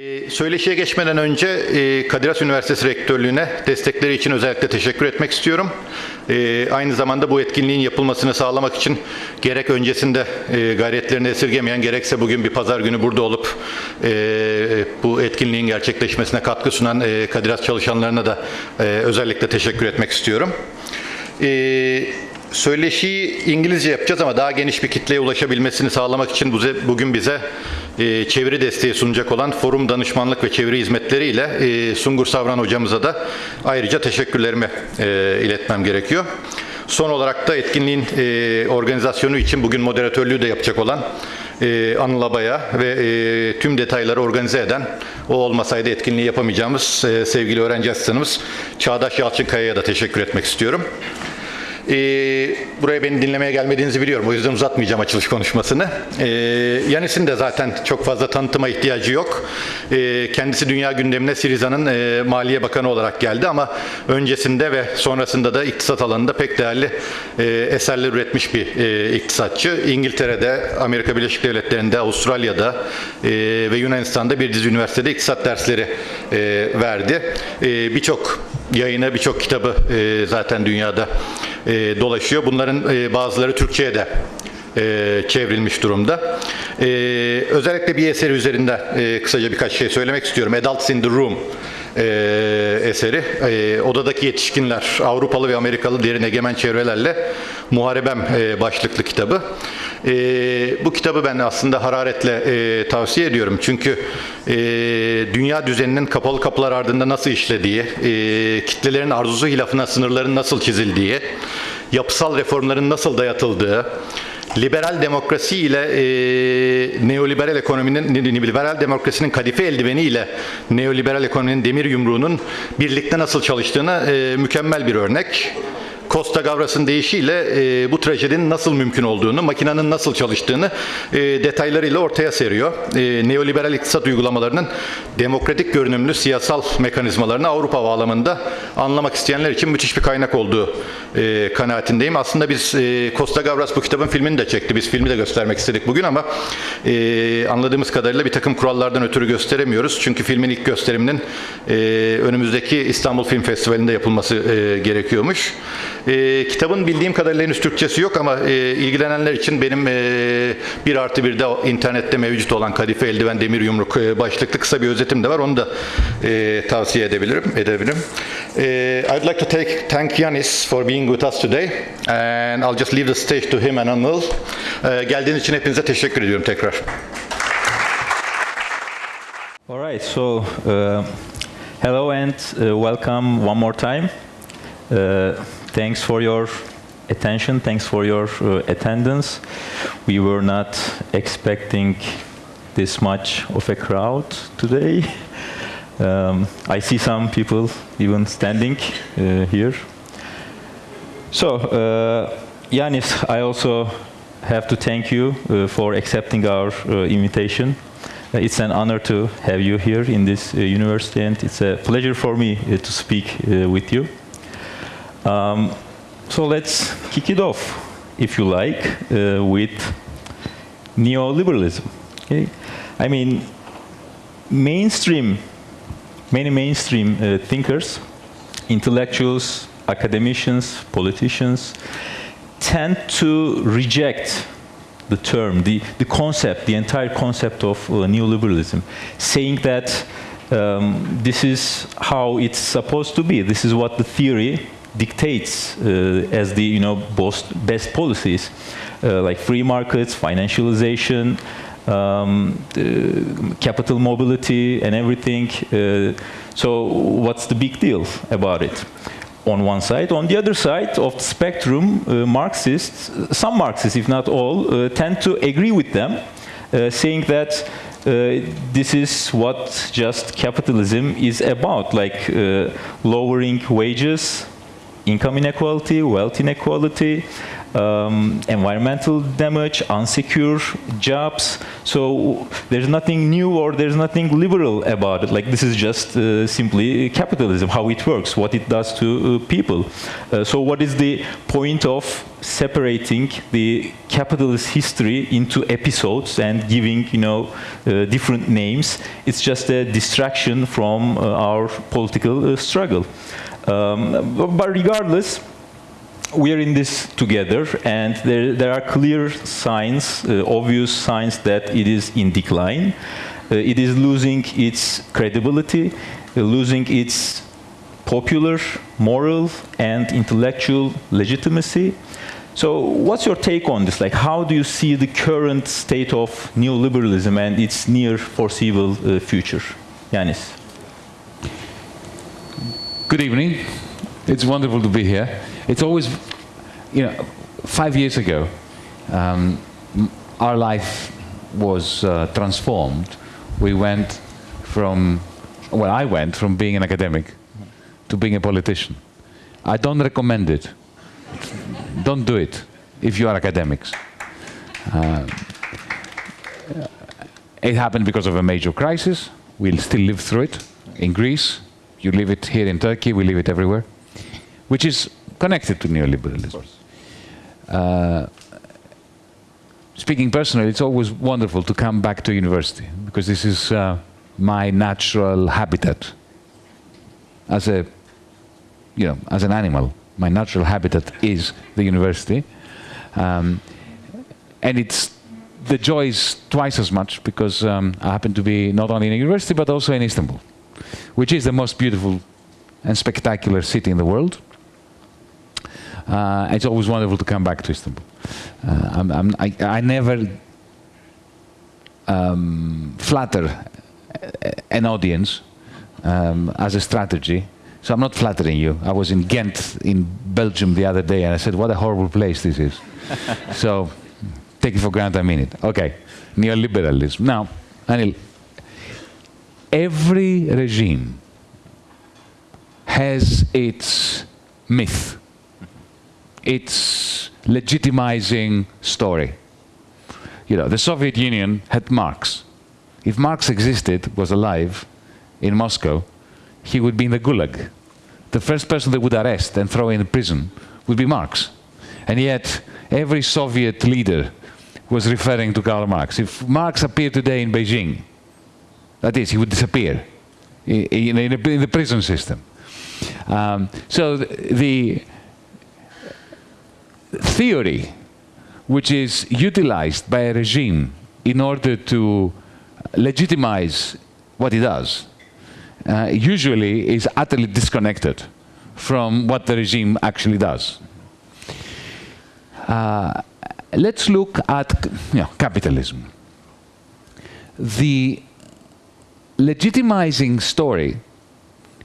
Ee, Söyleşiye geçmeden önce e, Kadir Has Üniversitesi Rektörlüğü'ne destekleri için özellikle teşekkür etmek istiyorum. Ee, Aynı zamanda bu etkinliğin yapılmasını sağlamak için gerek öncesinde e, gayretlerini esirgemeyen gerekse bugün bir pazar günü burada olup e, bu etkinliğin gerçekleşmesine katkı sunan Kadir Has çalışanlarına da özellikle teşekkür etmek istiyorum. Söyleşiyi İngilizce yapacağız ama daha geniş bir kitleye ulaşabilmesini sağlamak için bugün bize e, çeviri desteği sunacak olan Forum Danışmanlık ve Çeviri Hizmetleri ile e, Sungur Savran hocamıza da ayrıca teşekkürlerimi e, iletmem gerekiyor. Son olarak da etkinliğin organizasyonu için bugün moderatörlüğü de yapacak olan e, Anıl Abaya ve tüm detayları organize eden, o olmasaydı etkinliği yapamayacağımız sevgili öğrenci asistanımız Çağdaş Yalçınkaya'ya da teşekkür etmek istiyorum. Ee, buraya beni dinlemeye gelmediğinizi biliyorum. O yüzden uzatmayacağım açılış konuşmasını. Ee, Yanis'in de zaten çok fazla tanıtıma ihtiyacı yok. Ee, kendisi dünya gündemine Siriza'nın e, Maliye Bakanı olarak geldi ama öncesinde ve sonrasında da iktisat alanında pek değerli e, eserler üretmiş bir e, iktisatçı. İngiltere'de, Amerika Birleşik Devletleri'nde, Avustralya'da e, ve Yunanistan'da bir dizi üniversitede iktisat dersleri e, verdi. E, birçok yayını, birçok kitabı e, zaten dünyada e, dolaşıyor. Bunların e, bazıları Türkçe'ye de e, çevrilmiş durumda. E, özellikle bir eseri üzerinde e, kısaca birkaç şey söylemek istiyorum. Adults in the Room e, eseri. E, odadaki yetişkinler, Avrupalı ve Amerikalı derin egemen çevrelerle Muharebem e, başlıklı kitabı. E, bu kitabı ben aslında hararetle e, tavsiye ediyorum. Çünkü e, dünya düzeninin kapalı kapılar ardında nasıl işlediği, e, kitlelerin arzusu hilafına sınırların nasıl çizildiği, yapısal reformların nasıl dayatıldığı, liberal demokrasi ile e, neoliberal ekonominin liberal demokrasinin kadife eldiveni neoliberal ekonominin demir yumruğunun birlikte nasıl çalıştığına e, mükemmel bir örnek. Costa Gavras'ın deyişiyle e, bu trajedinin nasıl mümkün olduğunu, makinenin nasıl çalıştığını e, detaylarıyla ortaya seriyor. E, neoliberal iktisat uygulamalarının demokratik görünümlü siyasal mekanizmalarını Avrupa bağlamında anlamak isteyenler için müthiş bir kaynak olduğu e, kanaatindeyim. Aslında biz e, Costa Gavras bu kitabın filmini de çekti. Biz filmi de göstermek istedik bugün ama e, anladığımız kadarıyla bir takım kurallardan ötürü gösteremiyoruz. Çünkü filmin ilk gösteriminin e, önümüzdeki İstanbul Film Festivali'nde yapılması e, gerekiyormuş. E, kitabın bildiğim kadarıyla henüz Türkçesi yok ama e, ilgilenenler için benim e, bir artı bir de internette mevcut olan Kadife Eldiven Demir Yumruk e, başlıklı kısa bir özetim de var. Onu da e, tavsiye edebilirim. edebilirim. E, I'd like to take, thank Yanis for being with us today and I'll just leave the stage to him and Anıl. E, geldiğiniz için hepinize teşekkür ediyorum tekrar. All right, so uh, hello and uh, welcome one more time. Uh, thanks for your attention, thanks for your uh, attendance. We were not expecting this much of a crowd today. Um, I see some people even standing uh, here. So, uh, Yanis, I also have to thank you uh, for accepting our uh, invitation. Uh, It's an honor to have you here in this uh, university, and it's a pleasure for me to speak with you. Um, so let's kick it off, if you like, uh, with neoliberalism. Okay? I mean, mainstream, many mainstream uh, thinkers, intellectuals, academicians, politicians, tend to reject the term, the, the concept, the entire concept of uh, neoliberalism, saying that um, this is how it's supposed to be. This is what the theory dictates uh, as the you know best, best policies, uh, like free markets, financialization, um, uh, capital mobility, and everything. Uh, so, what's the big deal about it? on one side. On the other side of the spectrum, uh, Marxists, some Marxists, if not all, uh, tend to agree with them, saying that this is what just capitalism is about, like lowering wages, income inequality, wealth inequality, um, environmental damage, unsecure jobs. So there's nothing new or there's nothing liberal about it. Like this is just uh, simply capitalism, how it works, what it does to uh, people. Uh, so what is the point of separating the capitalist history into episodes and giving, you know, uh, different names? It's just a distraction from uh, our political uh, struggle. Um, but regardless, we are in this together, and there, there are clear signs, uh, obvious signs that it is in decline. Uh, it is losing its credibility, uh, losing its popular, moral, and intellectual legitimacy. So what's your take on this? Like, how do you see the current state of neoliberalism and its near foreseeable uh, future? Yanis. Good evening. It's wonderful to be here. It's always, you know, five years ago, um, our life was uh, transformed. We went from, well, I went from being an academic to being a politician. I don't recommend it. Don't do it if you are academics. Uh, it happened because of a major crisis. We'll still live through it in Greece. You live it here in Turkey. We live it everywhere, which is connected to neoliberalism. Uh, speaking personally, it's always wonderful to come back to university because this is uh, my natural habitat as a, you know, as an animal. My natural habitat is the university, um, and it's the joy is twice as much because um, I happen to be not only in a university but also in Istanbul, which is the most beautiful and spectacular city in the world. Uh, it's always wonderful to come back to Istanbul. Uh, I'm, I'm, I, I never um, flatter an audience um, as a strategy. So I'm not flattering you. I was in Ghent in Belgium the other day and I said, what a horrible place this is. so take it for granted I mean it. Okay, neoliberalism. Now, Anil, every regime has its myth its legitimizing story. You know, the Soviet Union had Marx. If Marx existed, was alive in Moscow, he would be in the Gulag. The first person they would arrest and throw in prison would be Marx. And yet, every Soviet leader was referring to Karl Marx. If Marx appeared today in Beijing, that is, he would disappear in, in, in the prison system. Um, so the, theory which is utilized by a regime in order to legitimize what it does uh, usually is utterly disconnected from what the regime actually does. Uh, let's look at you know, capitalism. The legitimizing story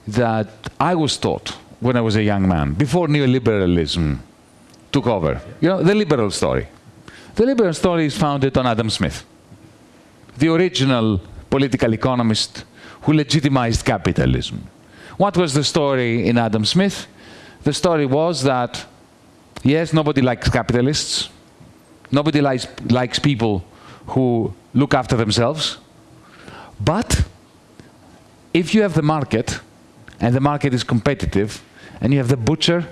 that I was taught when I was a young man, before neoliberalism took over. You know, the liberal story. The liberal story is founded on Adam Smith, the original political economist who legitimized capitalism. What was the story in Adam Smith? The story was that, yes, nobody likes capitalists. Nobody likes, likes people who look after themselves. But if you have the market, and the market is competitive, and you have the butcher,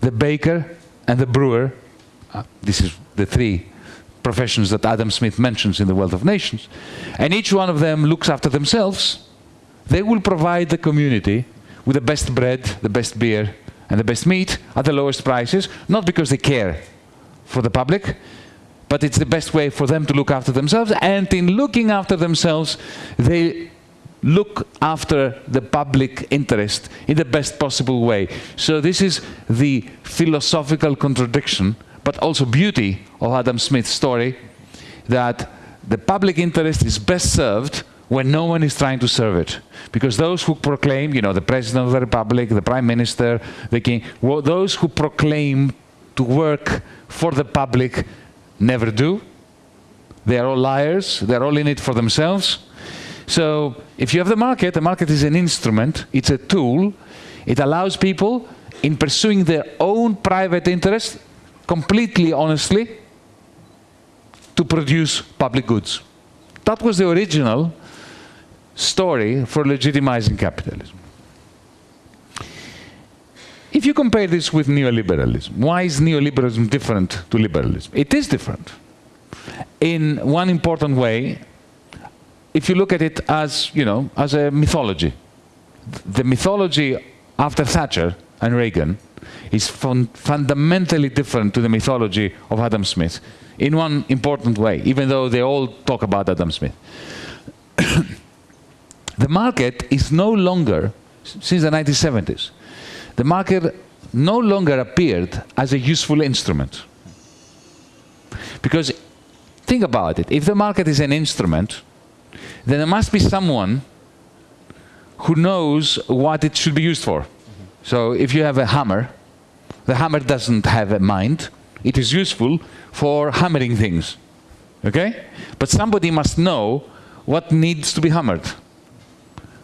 the baker, and the brewer, uh, this is the three professions that Adam Smith mentions in the Wealth of Nations, and each one of them looks after themselves, they will provide the community with the best bread, the best beer, and the best meat at the lowest prices, not because they care for the public, but it's the best way for them to look after themselves, and in looking after themselves, they look after the public interest in the best possible way. So this is the philosophical contradiction, but also beauty of Adam Smith's story, that the public interest is best served when no one is trying to serve it. Because those who proclaim, you know, the President of the Republic, the Prime Minister, the King, well, those who proclaim to work for the public never do. They are all liars, they're all in it for themselves. So if you have the market, the market is an instrument, it's a tool. It allows people in pursuing their own private interest completely honestly to produce public goods. That was the original story for legitimizing capitalism. If you compare this with neoliberalism, why is neoliberalism different to liberalism? It is different. In one important way, if you look at it as, you know, as a mythology. The mythology after Thatcher and Reagan is fun fundamentally different to the mythology of Adam Smith in one important way, even though they all talk about Adam Smith. the market is no longer, since the 1970s, the market no longer appeared as a useful instrument. Because think about it, if the market is an instrument, then there must be someone who knows what it should be used for. So if you have a hammer, the hammer doesn't have a mind. It is useful for hammering things. Okay? But somebody must know what needs to be hammered.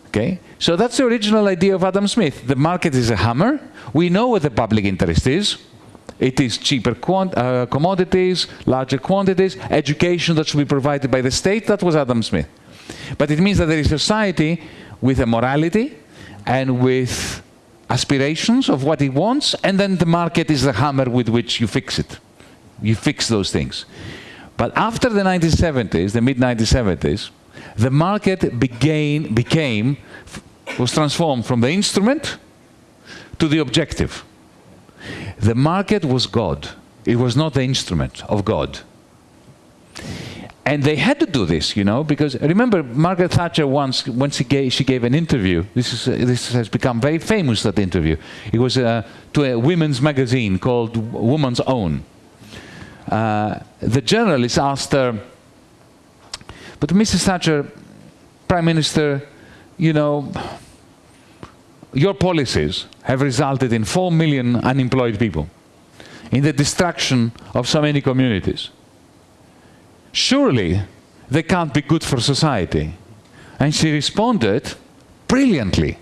Okay? So that's the original idea of Adam Smith. The market is a hammer. We know what the public interest is. It is cheaper uh, commodities, larger quantities, education that should be provided by the state. That was Adam Smith. But it means that there is a society with a morality and with aspirations of what it wants, and then the market is the hammer with which you fix it. You fix those things. But after the 1970s, the mid-1970s, the market began, became, was transformed from the instrument to the objective. The market was God. It was not the instrument of God. And they had to do this, you know, because remember Margaret Thatcher once, once she gave, she gave an interview, this, is, uh, this has become very famous, that interview. It was uh, to a women's magazine called Woman's Own. Uh, the journalist asked her, but Mrs. Thatcher, Prime Minister, you know, your policies have resulted in 4 million unemployed people, in the destruction of so many communities surely they can't be good for society. And she responded brilliantly.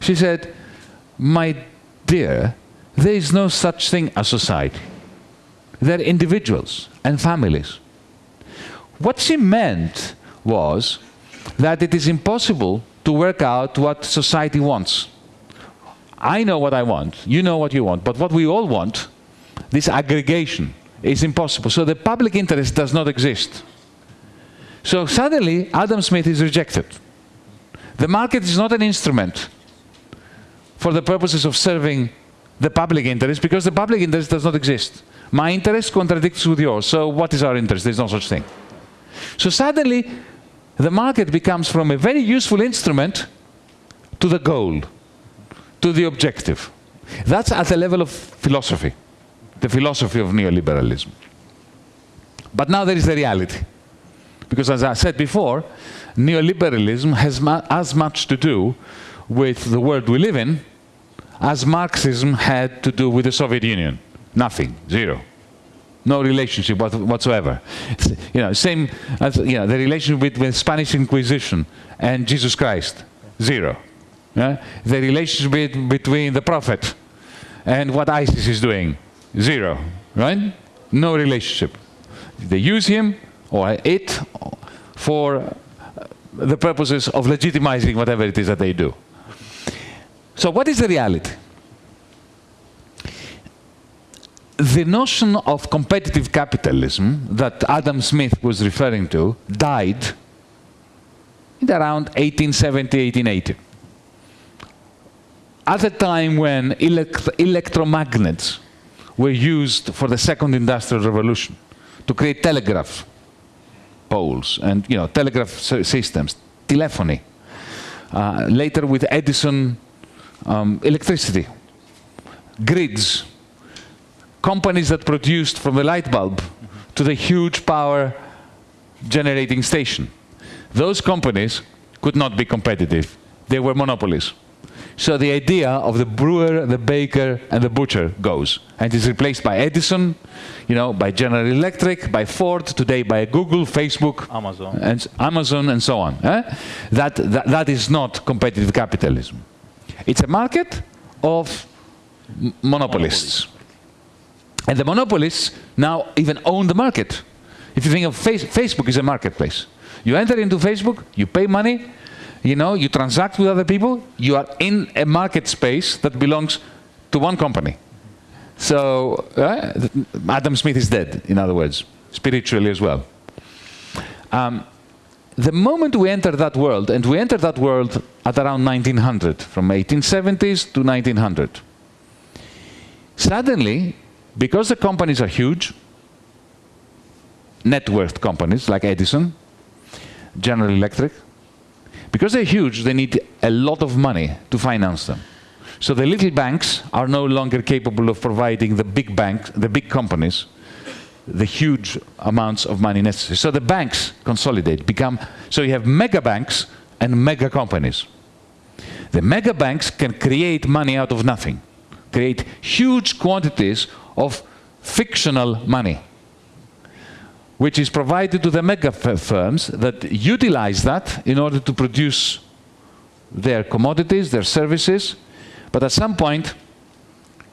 She said, my dear, there is no such thing as society. They're individuals and families. What she meant was that it is impossible to work out what society wants. I know what I want, you know what you want, but what we all want, this aggregation, is impossible. So the public interest does not exist. So suddenly, Adam Smith is rejected. The market is not an instrument for the purposes of serving the public interest because the public interest does not exist. My interest contradicts with yours, so what is our interest? There's no such thing. So suddenly, the market becomes from a very useful instrument to the goal, to the objective. That's at the level of philosophy the philosophy of neoliberalism. But now there is the reality. Because as I said before, neoliberalism has as much to do with the world we live in as Marxism had to do with the Soviet Union. Nothing, zero. No relationship whatsoever. You know, same as you know, the relationship between Spanish Inquisition and Jesus Christ, zero. Yeah? The relationship between the Prophet and what ISIS is doing, Zero, right? No relationship. They use him or it for uh, the purposes of legitimizing whatever it is that they do. So what is the reality? The notion of competitive capitalism that Adam Smith was referring to died in around 1870, 1880. At a time when elect electromagnets were used for the second industrial revolution to create telegraph poles and you know telegraph systems, telephony. Uh, later with Edison, um, electricity, grids, companies that produced from the light bulb to the huge power generating station. Those companies could not be competitive. They were monopolies. So the idea of the brewer, the baker, and the butcher goes. And is replaced by Edison, you know, by General Electric, by Ford, today by Google, Facebook, Amazon, and, Amazon, and so on. Eh? That, that, that is not competitive capitalism. It's a market of monopolists. And the monopolists now even own the market. If you think of face, Facebook is a marketplace. You enter into Facebook, you pay money, you know, you transact with other people, you are in a market space that belongs to one company. So uh, Adam Smith is dead, in other words, spiritually as well. Um, the moment we enter that world, and we enter that world at around 1900, from 1870s to 1900, suddenly, because the companies are huge, net worth companies like Edison, General Electric, because they're huge, they need a lot of money to finance them. So the little banks are no longer capable of providing the big banks, the big companies, the huge amounts of money necessary. So the banks consolidate, become, so you have mega banks and mega companies. The mega banks can create money out of nothing, create huge quantities of fictional money, which is provided to the mega firms that utilize that in order to produce their commodities, their services, but at some point,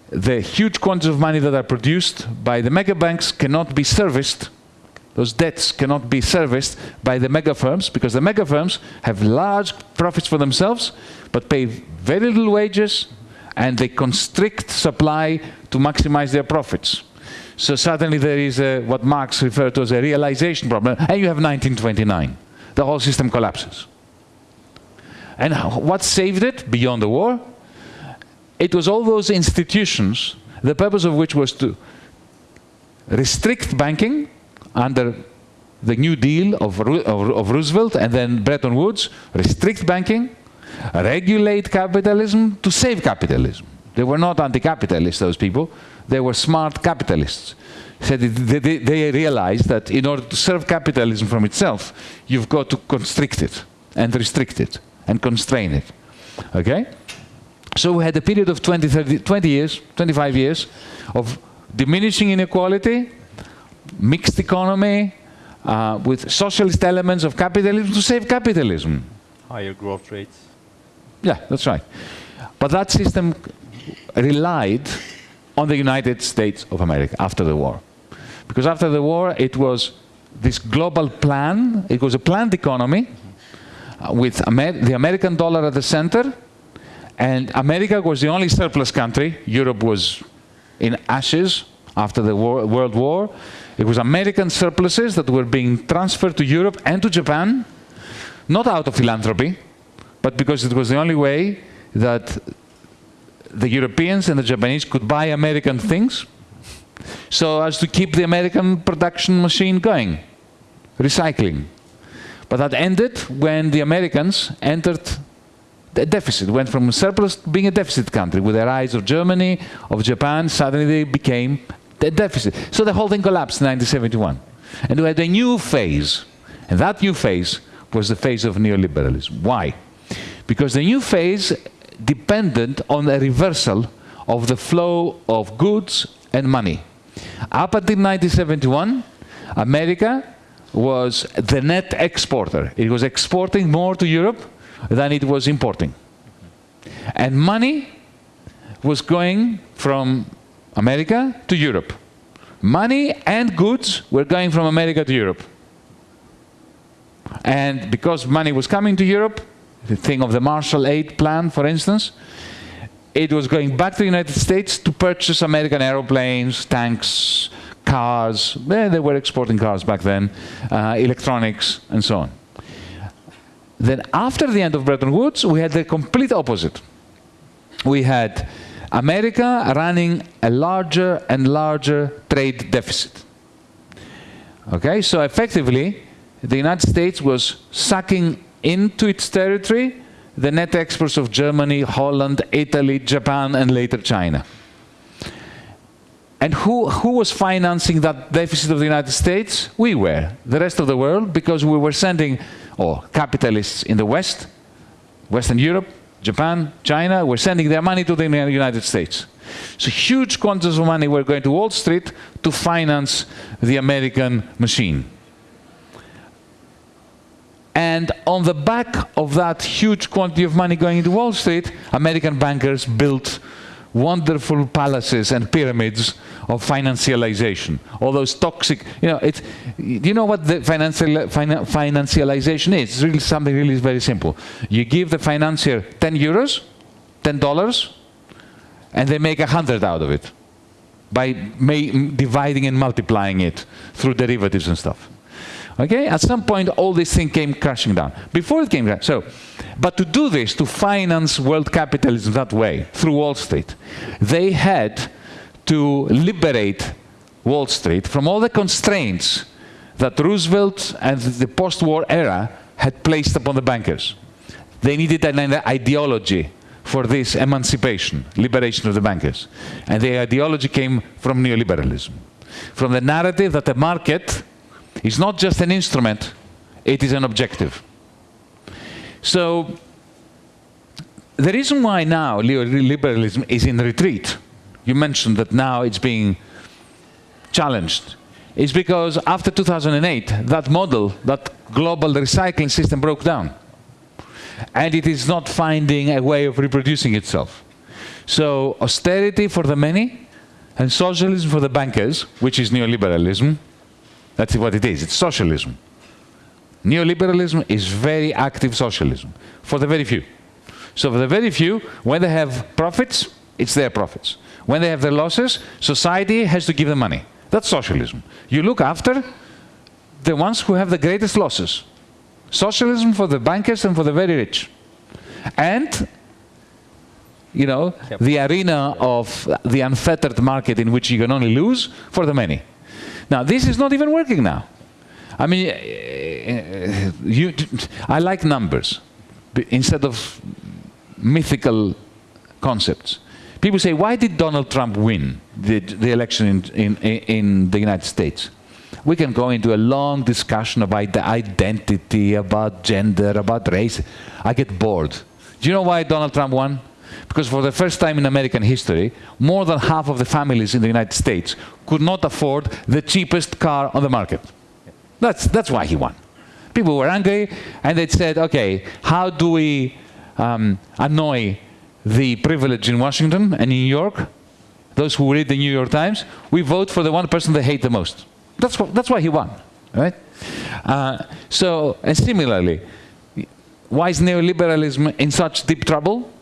the huge quantities of money that are produced by the mega banks cannot be serviced. Those debts cannot be serviced by the mega firms because the mega firms have large profits for themselves but pay very little wages and they constrict supply to maximize their profits. So suddenly there is a, what Marx referred to as a realization problem and you have 1929. The whole system collapses. And what saved it beyond the war? It was all those institutions, the purpose of which was to restrict banking under the New Deal of, of, of, Roosevelt and then Bretton Woods, restrict banking, regulate capitalism to save capitalism. They were not anti-capitalist, those people. They were smart capitalists. Said they, they, they realized that in order to serve capitalism from itself, you've got to constrict it and restrict it and constrain it. Okay? So we had a period of 20, 30, 20 years, 25 years of diminishing inequality, mixed economy, uh, with socialist elements of capitalism to save capitalism. Higher growth rates. Yeah, that's right. But that system relied on the United States of America after the war. Because after the war, it was this global plan, it was a planned economy uh, with Amer the American dollar at the center, and America was the only surplus country. Europe was in ashes after the war, World War. It was American surpluses that were being transferred to Europe and to Japan, not out of philanthropy, but because it was the only way that the Europeans and the Japanese could buy American things so as to keep the American production machine going, recycling. But that ended when the Americans entered a deficit, went from surplus to being a deficit country. With the rise of Germany, of Japan, suddenly they became a deficit. So the whole thing collapsed in 1971. And we had a new phase. And that new phase was the phase of neoliberalism. Why? Because the new phase depended on a reversal of the flow of goods and money. Up until 1971, America was the net exporter. It was exporting more to Europe than it was importing. And money was going from America to Europe. Money and goods were going from America to Europe. And because money was coming to Europe, the thing of the Marshall Aid Plan, for instance, it was going back to the United States to purchase American aeroplanes, tanks, cars. they were exporting cars back then, uh, electronics, and so on. Then after the end of Bretton Woods, we had the complete opposite. We had America running a larger and larger trade deficit. Okay, so effectively, the United States was sucking into its territory the net exports of Germany, Holland, Italy, Japan, and later China. And who, who was financing that deficit of the United States? We were, the rest of the world, because we were sending or capitalists in the West, Western Europe, Japan, China, were sending their money to the United States. So huge quantities of money were going to Wall Street to finance the American machine. And on the back of that huge quantity of money going into Wall Street, American bankers built wonderful palaces and pyramids of financialization. All those toxic, you know, it's, you know what the financial, finan, financialization is? It's really something really very simple. You give the financier 10 euros, 10 dollars, and they make a hundred out of it by dividing and multiplying it through derivatives and stuff. Okay, at some point all this thing came crashing down. Before it came, so, but to do this, to finance world capitalism that way, through Wall Street, they had to liberate Wall Street from all the constraints that Roosevelt and the post-war era had placed upon the bankers. They needed an ideology for this emancipation, liberation of the bankers. And the ideology came from neoliberalism. From the narrative that the market is not just an instrument, it is an objective. So the reason why now neoliberalism is in retreat, you mentioned that now it's being challenged, is because after 2008, that model, that global recycling system broke down and it is not finding a way of reproducing itself. So austerity for the many and socialism for the bankers, which is neoliberalism, that's what it is, it's socialism. Neoliberalism is very active socialism for the very few. So for the very few, when they have profits, it's their profits. When they have their losses, society has to give them money. That's socialism. You look after the ones who have the greatest losses. Socialism for the bankers and for the very rich. And, you know, the arena of the unfettered market in which you can only lose for the many. Now, this is not even working now. I mean, uh, you, I like numbers instead of mythical concepts. People say, why did Donald Trump win the, the election in, in, in the United States? we can go into a long discussion about identity, about gender, about race. I get bored. Do you know why Donald Trump won? Because for the first time in American history, more than half of the families in the United States could not afford the cheapest car on the market. That's, that's why he won. People were angry, and they said, okay, how do we um, annoy the privileged in Washington and in New York, those who read the New York Times? We vote for the one person they hate the most. That's, what, that's why he won, right? Uh, so, and similarly, why is neoliberalism in such deep trouble?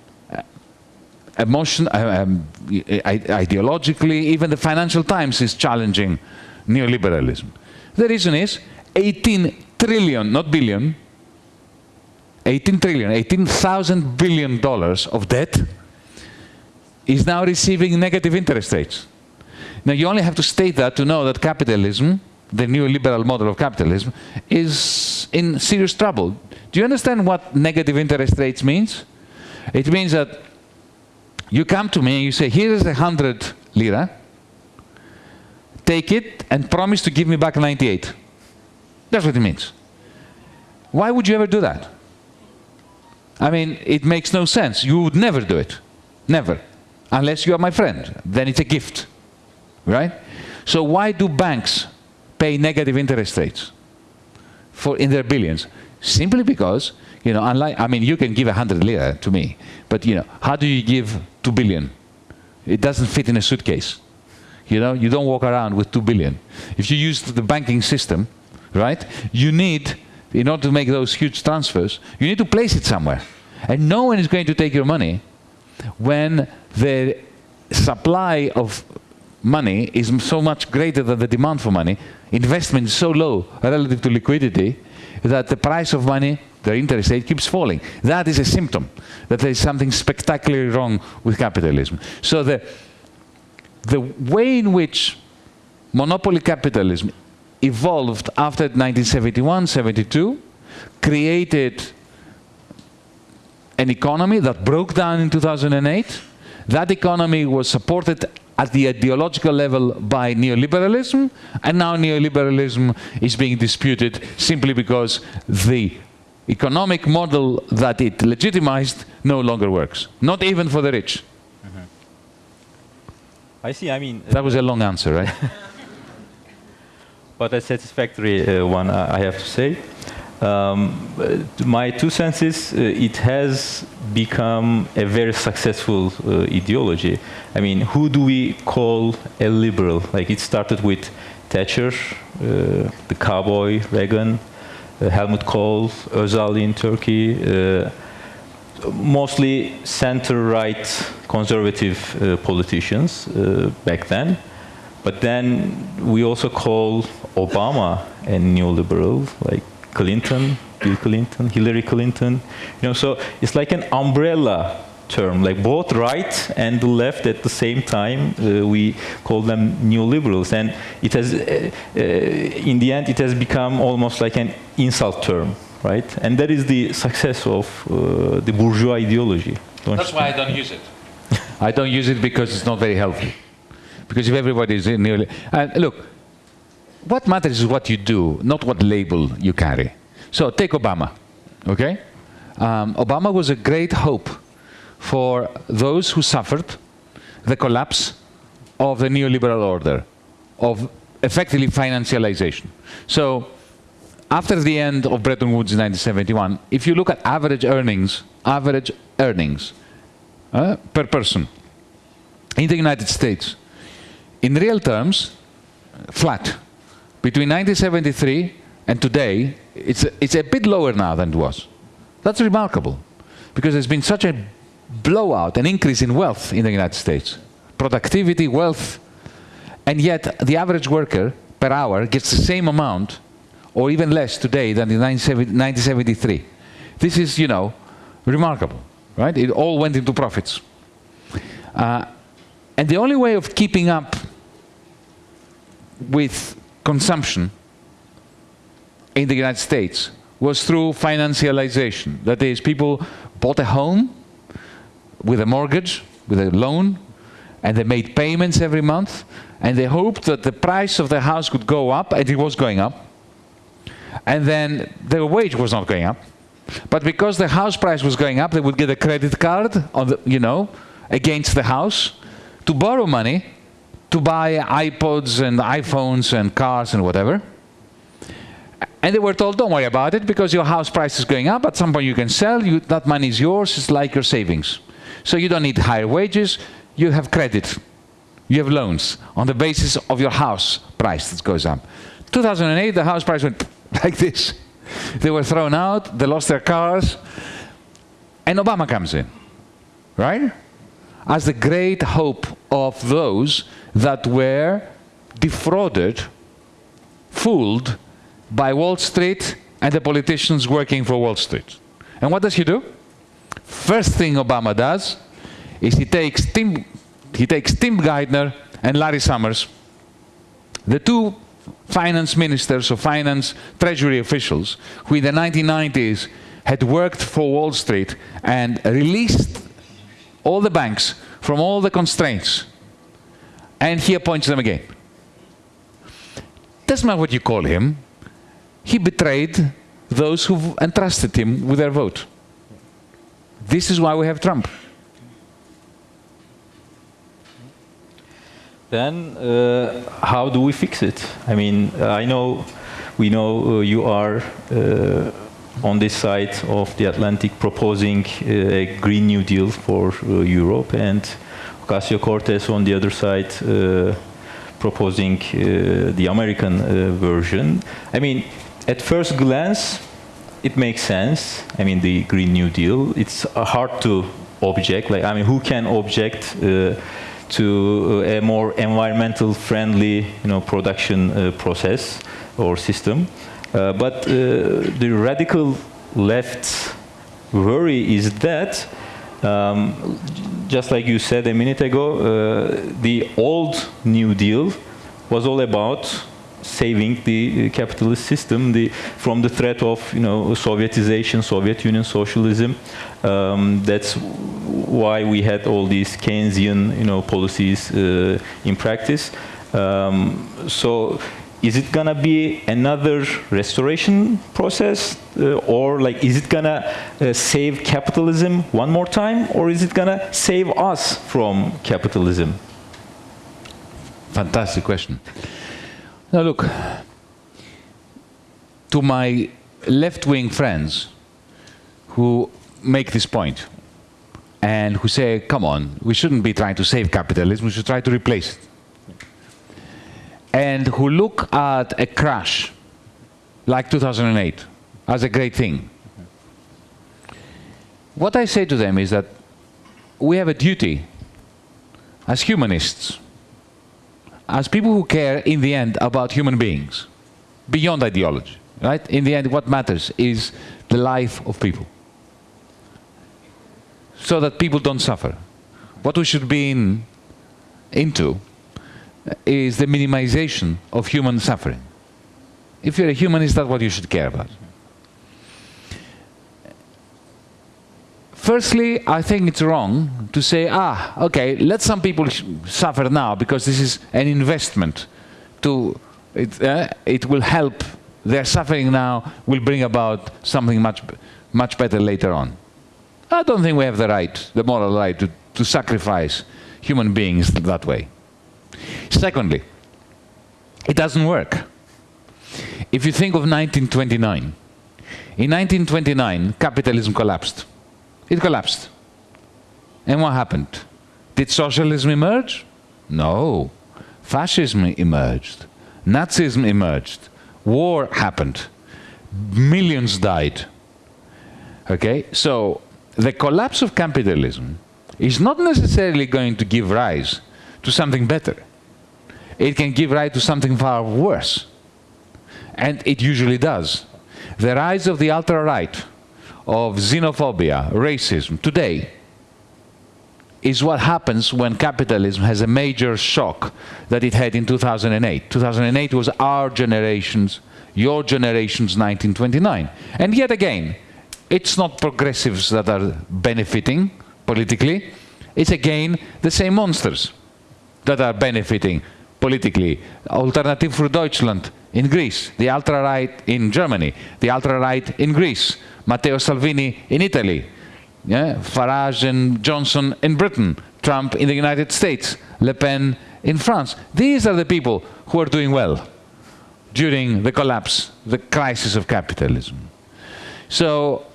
Emotion, uh, um, ideologically, even the Financial Times is challenging neoliberalism. The reason is 18 trillion, not billion, 18 trillion, 18,000 billion dollars of debt is now receiving negative interest rates. Now, you only have to state that to know that capitalism, the neoliberal model of capitalism, is in serious trouble. Do you understand what negative interest rates means? It means that you come to me and you say, here is a hundred lira, take it and promise to give me back 98. That's what it means. Why would you ever do that? I mean, it makes no sense. You would never do it. Never. Unless you are my friend. Then it's a gift right? So why do banks pay negative interest rates for in their billions? Simply because, you know, unlike, I mean, you can give 100 lira to me, but, you know, how do you give 2 billion? It doesn't fit in a suitcase. You know, you don't walk around with 2 billion. If you use the banking system, right, you need, in order to make those huge transfers, you need to place it somewhere. And no one is going to take your money when the supply of money is so much greater than the demand for money, investment is so low relative to liquidity, that the price of money, the interest rate, keeps falling. That is a symptom that there is something spectacularly wrong with capitalism. So the, the way in which monopoly capitalism evolved after 1971, 72, created an economy that broke down in 2008. That economy was supported at the ideological level by neoliberalism, and now neoliberalism is being disputed simply because the economic model that it legitimized no longer works, not even for the rich. Mm -hmm. I see, I mean... That was a long answer, right? but a satisfactory uh, one, uh, I have to say. Um, uh, my two cents is uh, it has become a very successful uh, ideology. I mean, who do we call a liberal? Like it started with Thatcher, uh, the cowboy, Reagan, Helmut Kohl, Özal in Turkey, uh, mostly center-right conservative uh, politicians uh, back then. But then we also call Obama a neoliberal, like Clinton, Bill Clinton, Hillary Clinton. You know, so it's like an umbrella term, like both right and the left at the same time. Uh, we call them neoliberals, and it has, uh, uh, in the end, it has become almost like an insult term, right? And that is the success of uh, the bourgeois ideology. don't That's you why I don't use it. I don't use it because it's not very healthy. Because if everybody is nearly... And look, what matters is what you do, not what label you carry. So take Obama, okay? Um, Obama was a great hope for those who suffered the collapse of the neoliberal order, of effectively financialization. So after the end of Bretton Woods in 1971, if you look at average earnings, average earnings uh, per person in the United States, in real terms, flat. Between 1973 and today, it's a, it's a bit lower now than it was. That's remarkable, because there's been such a blowout, an increase in wealth in the United States. Productivity, wealth, and yet the average worker per hour gets the same amount or even less today than in 1973. This is, you know, remarkable, right? It all went into profits. Uh, and the only way of keeping up with consumption in the United States was through financialization. That is, people bought a home with a mortgage, with a loan, and they made payments every month, and they hoped that the price of the house could go up, and it was going up, and then their wage was not going up. But because the house price was going up, they would get a credit card on the, you know, against the house to borrow money to buy iPods and iPhones and cars and whatever. And they were told, don't worry about it because your house price is going up. At some point you can sell, you, that money is yours, it's like your savings. So you don't need higher wages, you have credit. You have loans on the basis of your house price that goes up. 2008, the house price went like this. They were thrown out, they lost their cars, and Obama comes in, right? As the great hope of those that were defrauded, fooled by Wall Street and the politicians working for Wall Street. And what does he do? First thing Obama does is he takes Tim, he takes Tim Geithner and Larry Summers, the two finance ministers or finance treasury officials who in the 1990s had worked for Wall Street and released all the banks from all the constraints and he appoints them again. Doesn't matter what you call him, he betrayed those who entrusted him with their vote. This is why we have Trump. Then uh, how do we fix it? I mean, uh, I know, we know uh, you are uh, on this side of the Atlantic proposing uh, a Green New Deal for uh, Europe and Ocasio-Cortez on the other side proposing the American version. I mean, at first glance, it makes sense. I mean, the Green New Deal. It's hard to object. Like, I mean, who can object uh, to a more environmental friendly, you know, production uh, process or system? Uh, but the radical left's worry is that, um, just like you said a minute ago, the old New Deal was all about saving the capitalist system the, from the threat of you know Sovietization, Soviet Union socialism. Um, that's why we had all these Keynesian you know policies uh, in practice. Um, so is it gonna be another restoration process uh, or like is it gonna uh, save capitalism one more time or is it gonna save us from capitalism fantastic question now look to my left-wing friends who make this point and who say, come on, we shouldn't be trying to save capitalism, we should try to replace it. And who look at a crash like 2008 as a great thing. What I say to them is that we have a duty as humanists, as people who care in the end about human beings, beyond ideology, right? In the end, what matters is the life of people so that people don't suffer. What we should be in, into is the minimization of human suffering. If you're a humanist, that's what you should care about. Firstly, I think it's wrong to say, ah, okay, let some people suffer now because this is an investment to, it, uh, it will help, their suffering now will bring about something much, much better later on. I don't think we have the right, the moral right, to, to sacrifice human beings that way. Secondly, it doesn't work. If you think of 1929, in 1929, capitalism collapsed. It collapsed. And what happened? Did socialism emerge? No. Fascism emerged. Nazism emerged. War happened. Millions died. Okay? So the collapse of capitalism is not necessarily going to give rise to something better. It can give rise to something far worse. And it usually does. The rise of the ultra-right, of xenophobia, racism, today, is what happens when capitalism has a major shock that it had in 2008. 2008 was our generation's, your generation's 1929. And yet again, it's not progressives that are benefiting politically, it's again the same monsters that are benefiting politically. Alternative for Deutschland in Greece, the ultra-right in Germany, the ultra-right in Greece, Matteo Salvini in Italy, yeah? Farage and Johnson in Britain, Trump in the United States, Le Pen in France. These are the people who are doing well during the collapse, the crisis of capitalism. So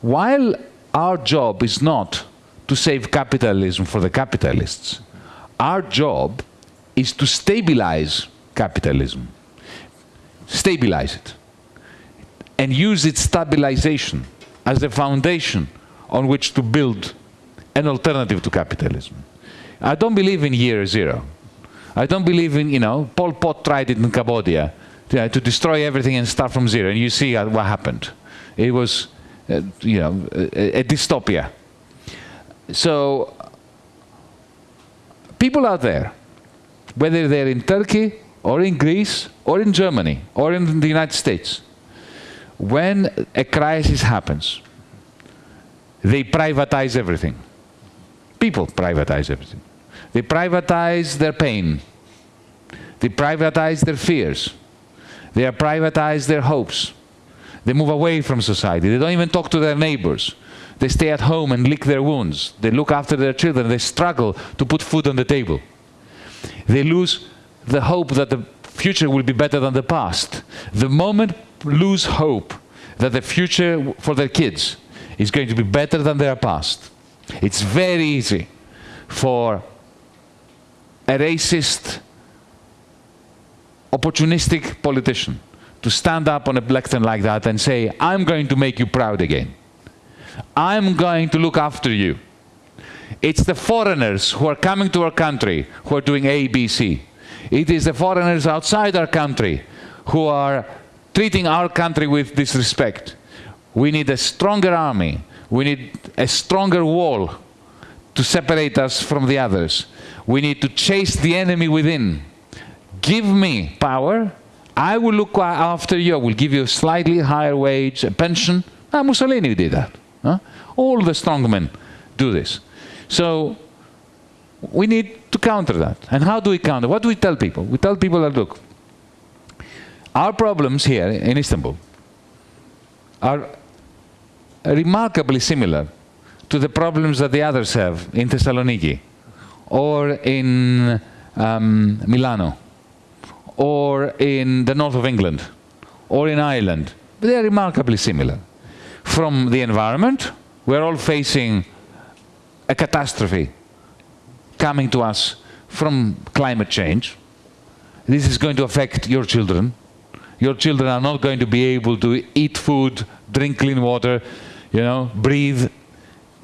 while our job is not to save capitalism for the capitalists, our job is to stabilize capitalism, stabilize it, and use its stabilization as the foundation on which to build an alternative to capitalism. I don't believe in year zero. I don't believe in, you know, Pol Pot tried it in Cambodia to, to destroy everything and start from zero, and you see what happened. It was, uh, you know, a, a dystopia. So, people out there, whether they're in Turkey or in Greece or in Germany or in the United States, when a crisis happens, they privatize everything. People privatize everything. They privatize their pain. They privatize their fears. They privatize their hopes. They move away from society. They don't even talk to their neighbors. They stay at home and lick their wounds. They look after their children. They struggle to put food on the table. They lose the hope that the future will be better than the past. The moment lose hope that the future for their kids is going to be better than their past. It's very easy for a racist, opportunistic politician to stand up on a lectern like that and say, I'm going to make you proud again. I'm going to look after you. It's the foreigners who are coming to our country who are doing A, B, C. It is the foreigners outside our country who are treating our country with disrespect. We need a stronger army. We need a stronger wall to separate us from the others. We need to chase the enemy within. Give me power. I will look after you. I will give you a slightly higher wage, a pension. Ah, Mussolini did that. Huh? All the strongmen do this. So we need to counter that. And how do we counter? What do we tell people? We tell people that, look, our problems here in Istanbul are remarkably similar to the problems that the others have in Thessaloniki or in um, Milano or in the north of England or in Ireland they are remarkably similar. From the environment, we're all facing a catastrophe coming to us from climate change. This is going to affect your children. Your children are not going to be able to eat food, drink clean water, you know, breathe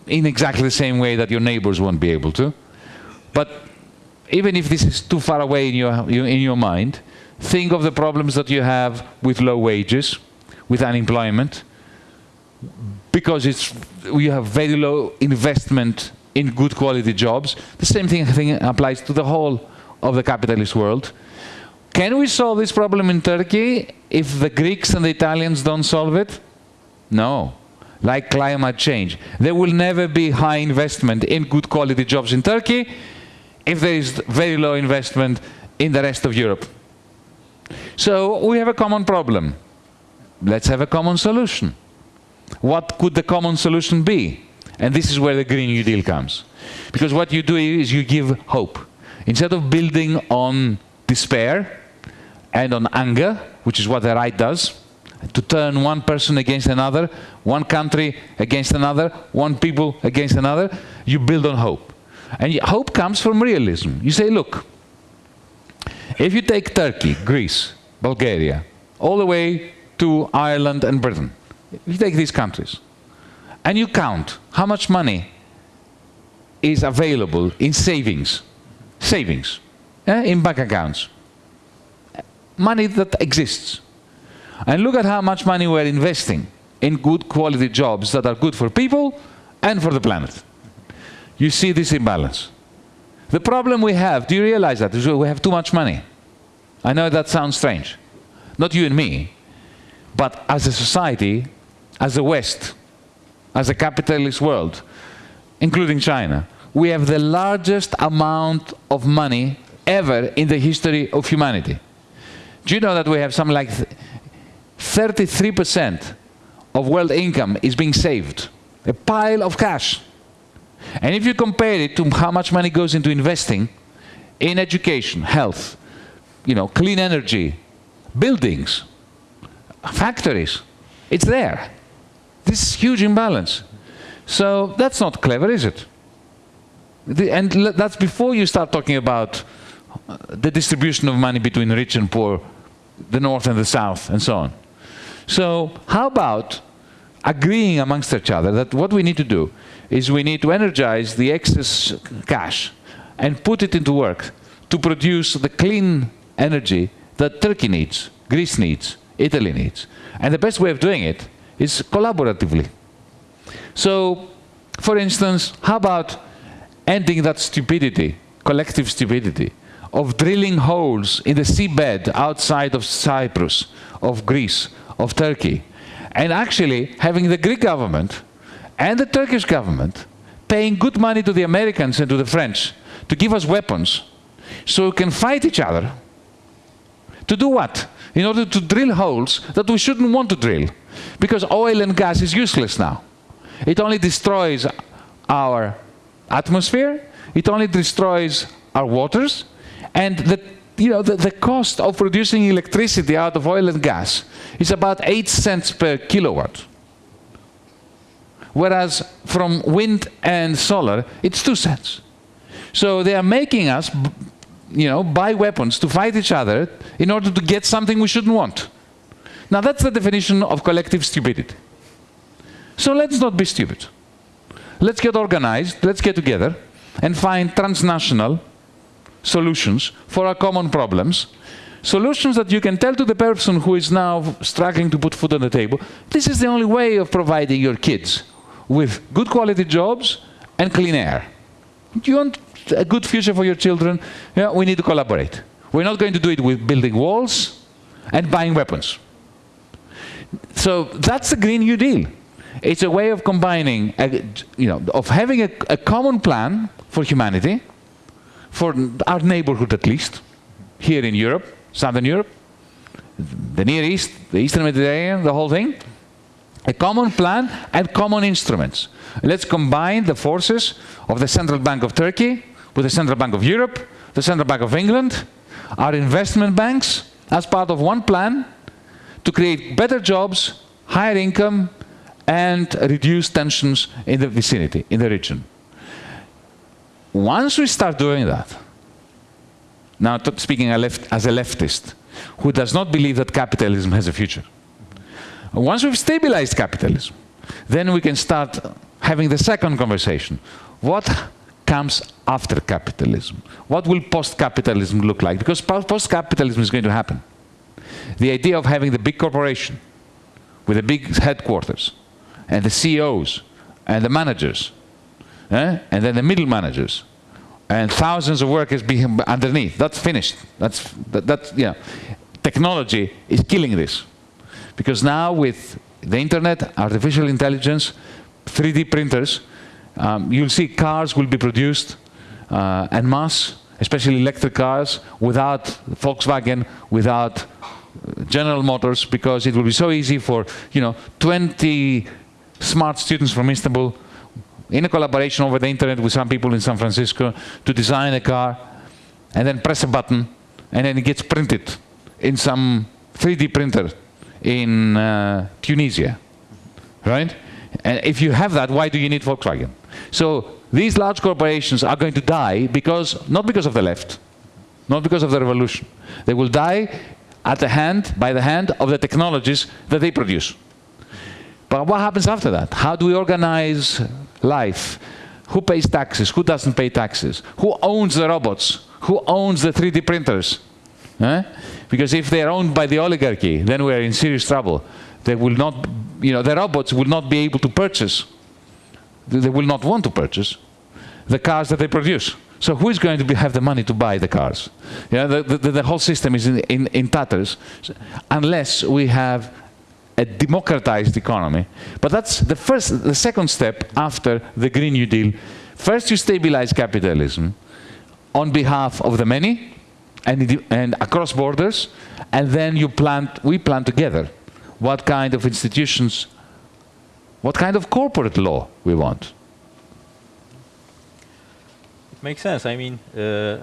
in exactly the same way that your neighbors won't be able to. But even if this is too far away in your, in your mind, think of the problems that you have with low wages, with unemployment, because it's, you have very low investment in good quality jobs. The same thing, thing applies to the whole of the capitalist world. Can we solve this problem in Turkey if the Greeks and the Italians don't solve it? No. Like climate change. There will never be high investment in good quality jobs in Turkey if there is very low investment in the rest of Europe. So we have a common problem. Let's have a common solution. What could the common solution be? And this is where the Green New Deal comes. Because what you do is you give hope. Instead of building on despair and on anger, which is what the right does, to turn one person against another, one country against another, one people against another, you build on hope. And hope comes from realism. You say, look, if you take Turkey, Greece, Bulgaria, all the way to Ireland and Britain, if you take these countries, and you count how much money is available in savings, savings, eh, in bank accounts, money that exists, and look at how much money we're investing in good quality jobs that are good for people and for the planet. You see this imbalance. The problem we have, do you realize that? Is we have too much money. I know that sounds strange. Not you and me, but as a society, as the West, as a capitalist world, including China, we have the largest amount of money ever in the history of humanity. Do you know that we have something like 33% of world income is being saved? A pile of cash. And if you compare it to how much money goes into investing in education, health, you know, clean energy, buildings, factories, it's there. This huge imbalance. So that's not clever, is it? The, and that's before you start talking about uh, the distribution of money between rich and poor, the north and the south, and so on. So how about agreeing amongst each other that what we need to do is we need to energize the excess cash and put it into work to produce the clean energy that Turkey needs, Greece needs, Italy needs. And the best way of doing it is collaboratively. So, for instance, how about ending that stupidity, collective stupidity, of drilling holes in the seabed outside of Cyprus, of Greece, of Turkey, and actually having the Greek government and the Turkish government paying good money to the Americans and to the French to give us weapons so we can fight each other. To do what? In order to drill holes that we shouldn't want to drill. Because oil and gas is useless now. It only destroys our atmosphere, it only destroys our waters, and the, you know, the, the cost of producing electricity out of oil and gas is about 8 cents per kilowatt. Whereas from wind and solar, it's 2 cents. So they are making us, you know, buy weapons to fight each other in order to get something we shouldn't want. Now that's the definition of collective stupidity. So let's not be stupid. Let's get organized, let's get together and find transnational solutions for our common problems. Solutions that you can tell to the person who is now struggling to put food on the table, this is the only way of providing your kids with good quality jobs and clean air. Do you want a good future for your children? Yeah, we need to collaborate. We're not going to do it with building walls and buying weapons. So that's the Green New Deal. It's a way of combining, a, you know, of having a, a common plan for humanity, for our neighborhood at least, here in Europe, Southern Europe, the Near East, the Eastern Mediterranean, the whole thing. A common plan and common instruments. Let's combine the forces of the Central Bank of Turkey with the Central Bank of Europe, the Central Bank of England, our investment banks, as part of one plan to create better jobs higher income, and reduce tensions in the vicinity, in the region. Once we start doing that, now speaking as a leftist, who does not believe that capitalism has a future, once we've stabilized capitalism, then we can start having the second conversation. What comes after capitalism? What will post-capitalism look like? Because post-capitalism is going to happen. The idea of having the big corporation with the big headquarters and the CEOs and the managers eh? and then the middle managers and thousands of workers being underneath. That's finished. That's, that, that's, yeah. Technology is killing this. Because now with the internet, artificial intelligence, 3D printers, um, you'll see cars will be produced uh, en masse, especially electric cars, without Volkswagen, without General Motors, because it will be so easy for, you know, 20 smart students from Istanbul, in a collaboration over the internet with some people in San Francisco, to design a car, and then press a button, and then it gets printed in some 3D printer in uh, Tunisia, right? And if you have that, why do you need Volkswagen? So these large corporations are going to die because, not because of the left, not because of the revolution. They will die at the hand, by the hand of the technologies that they produce. But what happens after that? How do we organize life? Who pays taxes? Who doesn't pay taxes? Who owns the robots? Who owns the 3D printers? Eh? Because if they're owned by the oligarchy, then we're in serious trouble. They will not, you know, the robots will not be able to purchase. They will not want to purchase the cars that they produce. So who is going to be, have the money to buy the cars? Yeah, the, the, the whole system is in, in, in tatters unless we have a democratized economy. But that's the first, the second step after the Green New Deal. First you stabilize capitalism on behalf of the many, and, and across borders, and then you plan, we plan together what kind of institutions, what kind of corporate law we want. Makes sense. I mean, uh,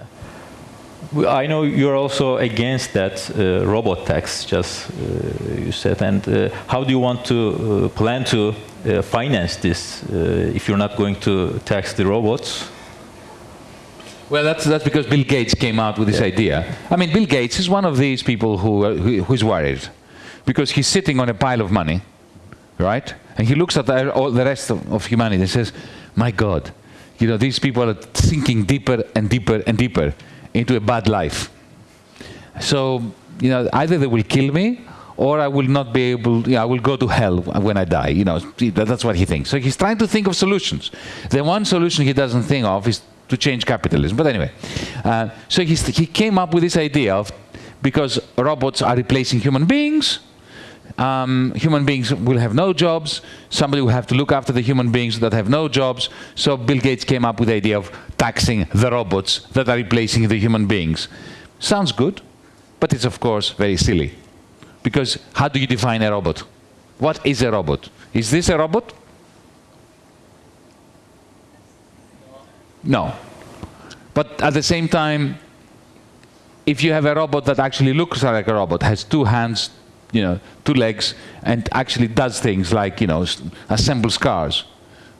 I know you're also against that uh, robot tax, just uh, you said. And uh, how do you want to uh, plan to uh, finance this if you're not going to tax the robots? Well, that's, that's because Bill Gates came out with this yeah. idea. I mean, Bill Gates is one of these people who, uh, who, who's worried because he's sitting on a pile of money, right? And he looks at all the rest of, of humanity and says, my God, you know, these people are sinking deeper and deeper and deeper into a bad life. So, you know, either they will kill me or I will not be able, you know, I will go to hell when I die. You know, that's what he thinks. So he's trying to think of solutions. The one solution he doesn't think of is to change capitalism. But anyway, uh, so he came up with this idea of, because robots are replacing human beings, um, human beings will have no jobs, somebody will have to look after the human beings that have no jobs, so Bill Gates came up with the idea of taxing the robots that are replacing the human beings. Sounds good, but it's of course very silly. Because how do you define a robot? What is a robot? Is this a robot? No. But at the same time, if you have a robot that actually looks like a robot, has two hands, you know, two legs, and actually does things like, you know, assembles cars,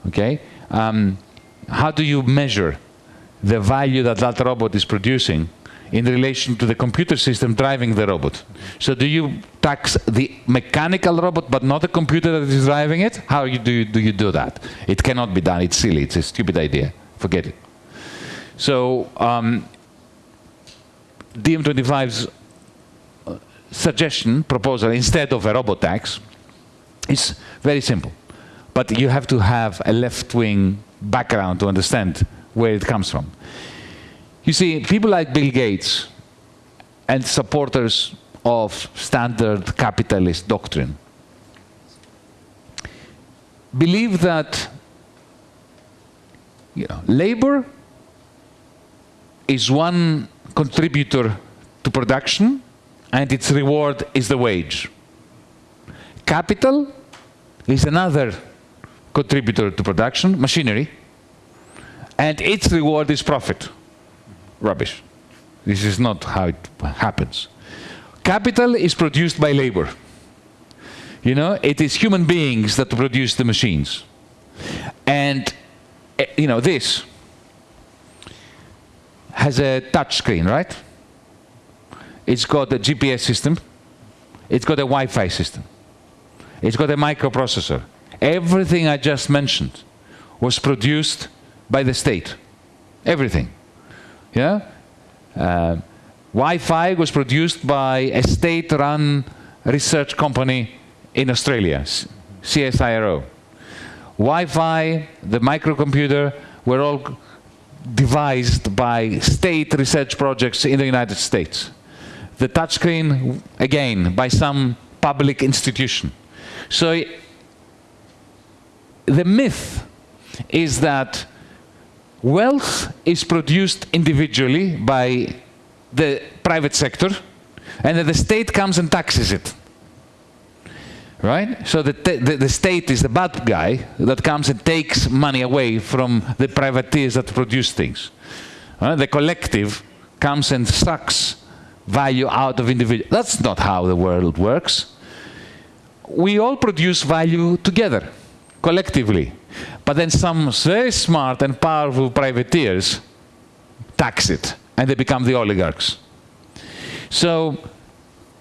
okay? Um, how do you measure the value that that robot is producing in relation to the computer system driving the robot? So do you tax the mechanical robot but not the computer that is driving it? How do you, do you do that? It cannot be done. It's silly. It's a stupid idea. Forget it. So um, DiEM25's uh, suggestion, proposal, instead of a robot tax, is very simple. But you have to have a left-wing background to understand where it comes from. You see, people like Bill Gates and supporters of standard capitalist doctrine believe that you know, labor is one contributor to production and its reward is the wage. Capital is another contributor to production, machinery, and its reward is profit. Rubbish. This is not how it happens. Capital is produced by labor. You know, it is human beings that produce the machines. And, eh, you know, this has a touch screen, right? It's got a GPS system. It's got a Wi-Fi system. It's got a microprocessor. Everything I just mentioned was produced by the state. Everything. Yeah? Uh, Wi-Fi was produced by a state-run research company in Australia, CSIRO. Wi-Fi, the microcomputer, were all devised by state research projects in the United States. The touchscreen, again, by some public institution. So the myth is that wealth is produced individually by the private sector and that the state comes and taxes it. Right? So the, the, the, state is the bad guy that comes and takes money away from the privateers that produce things. Uh, the collective comes and sucks value out of individual. That's not how the world works. We all produce value together, collectively. But then some very smart and powerful privateers tax it, and they become the oligarchs. So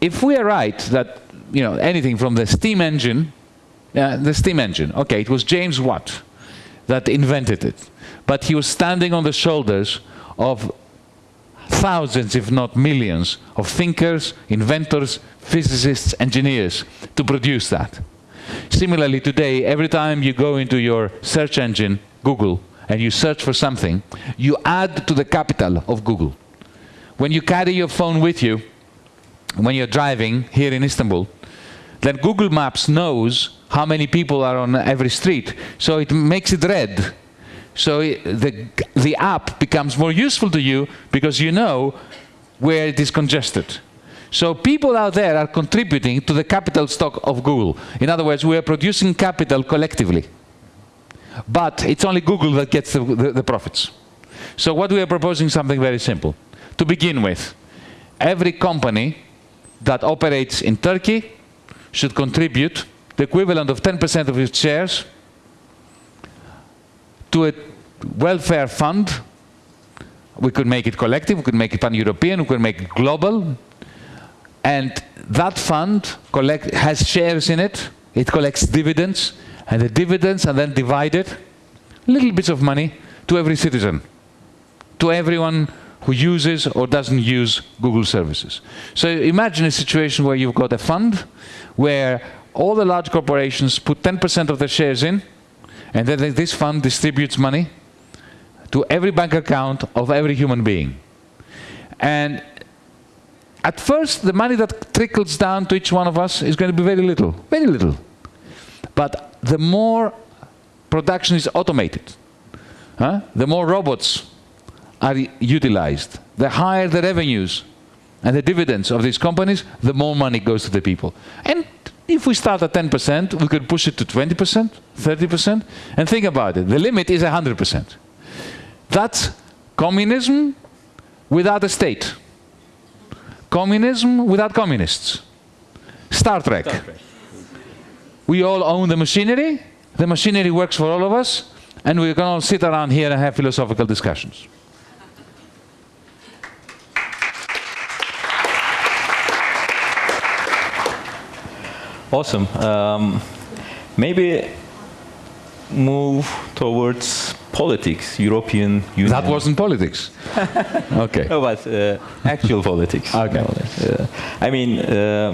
if we are right that you know anything from the steam engine, uh, the steam engine, okay, it was James Watt that invented it, but he was standing on the shoulders of thousands, if not millions, of thinkers, inventors, physicists, engineers to produce that. Similarly, today, every time you go into your search engine, Google, and you search for something, you add to the capital of Google. When you carry your phone with you, when you're driving here in Istanbul, then Google Maps knows how many people are on every street, so it makes it red. So the, the app becomes more useful to you because you know where it is congested. So people out there are contributing to the capital stock of Google. In other words, we are producing capital collectively. But it's only Google that gets the, the, the profits. So what we are proposing is something very simple. To begin with, every company that operates in Turkey should contribute the equivalent of 10% of its shares to a welfare fund. We could make it collective, we could make it pan-European, we could make it global. And that fund collect, has shares in it, it collects dividends, and the dividends are then divided, little bits of money, to every citizen, to everyone who uses or doesn't use Google services. So imagine a situation where you've got a fund where all the large corporations put 10% of their shares in, and then this fund distributes money to every bank account of every human being. And at first, the money that trickles down to each one of us is going to be very little, very little. But the more production is automated, huh? the more robots are utilized, the higher the revenues and the dividends of these companies, the more money goes to the people. And if we start at 10%, we could push it to 20%, 30%, and think about it. The limit is 100%. That's communism without a state. Communism without communists. Star Trek. Star Trek. We all own the machinery, the machinery works for all of us, and we can all sit around here and have philosophical discussions. Awesome. Um, maybe move towards politics, European Union. That wasn't politics. okay. No, but uh, actual politics. Okay. Uh, I mean, uh,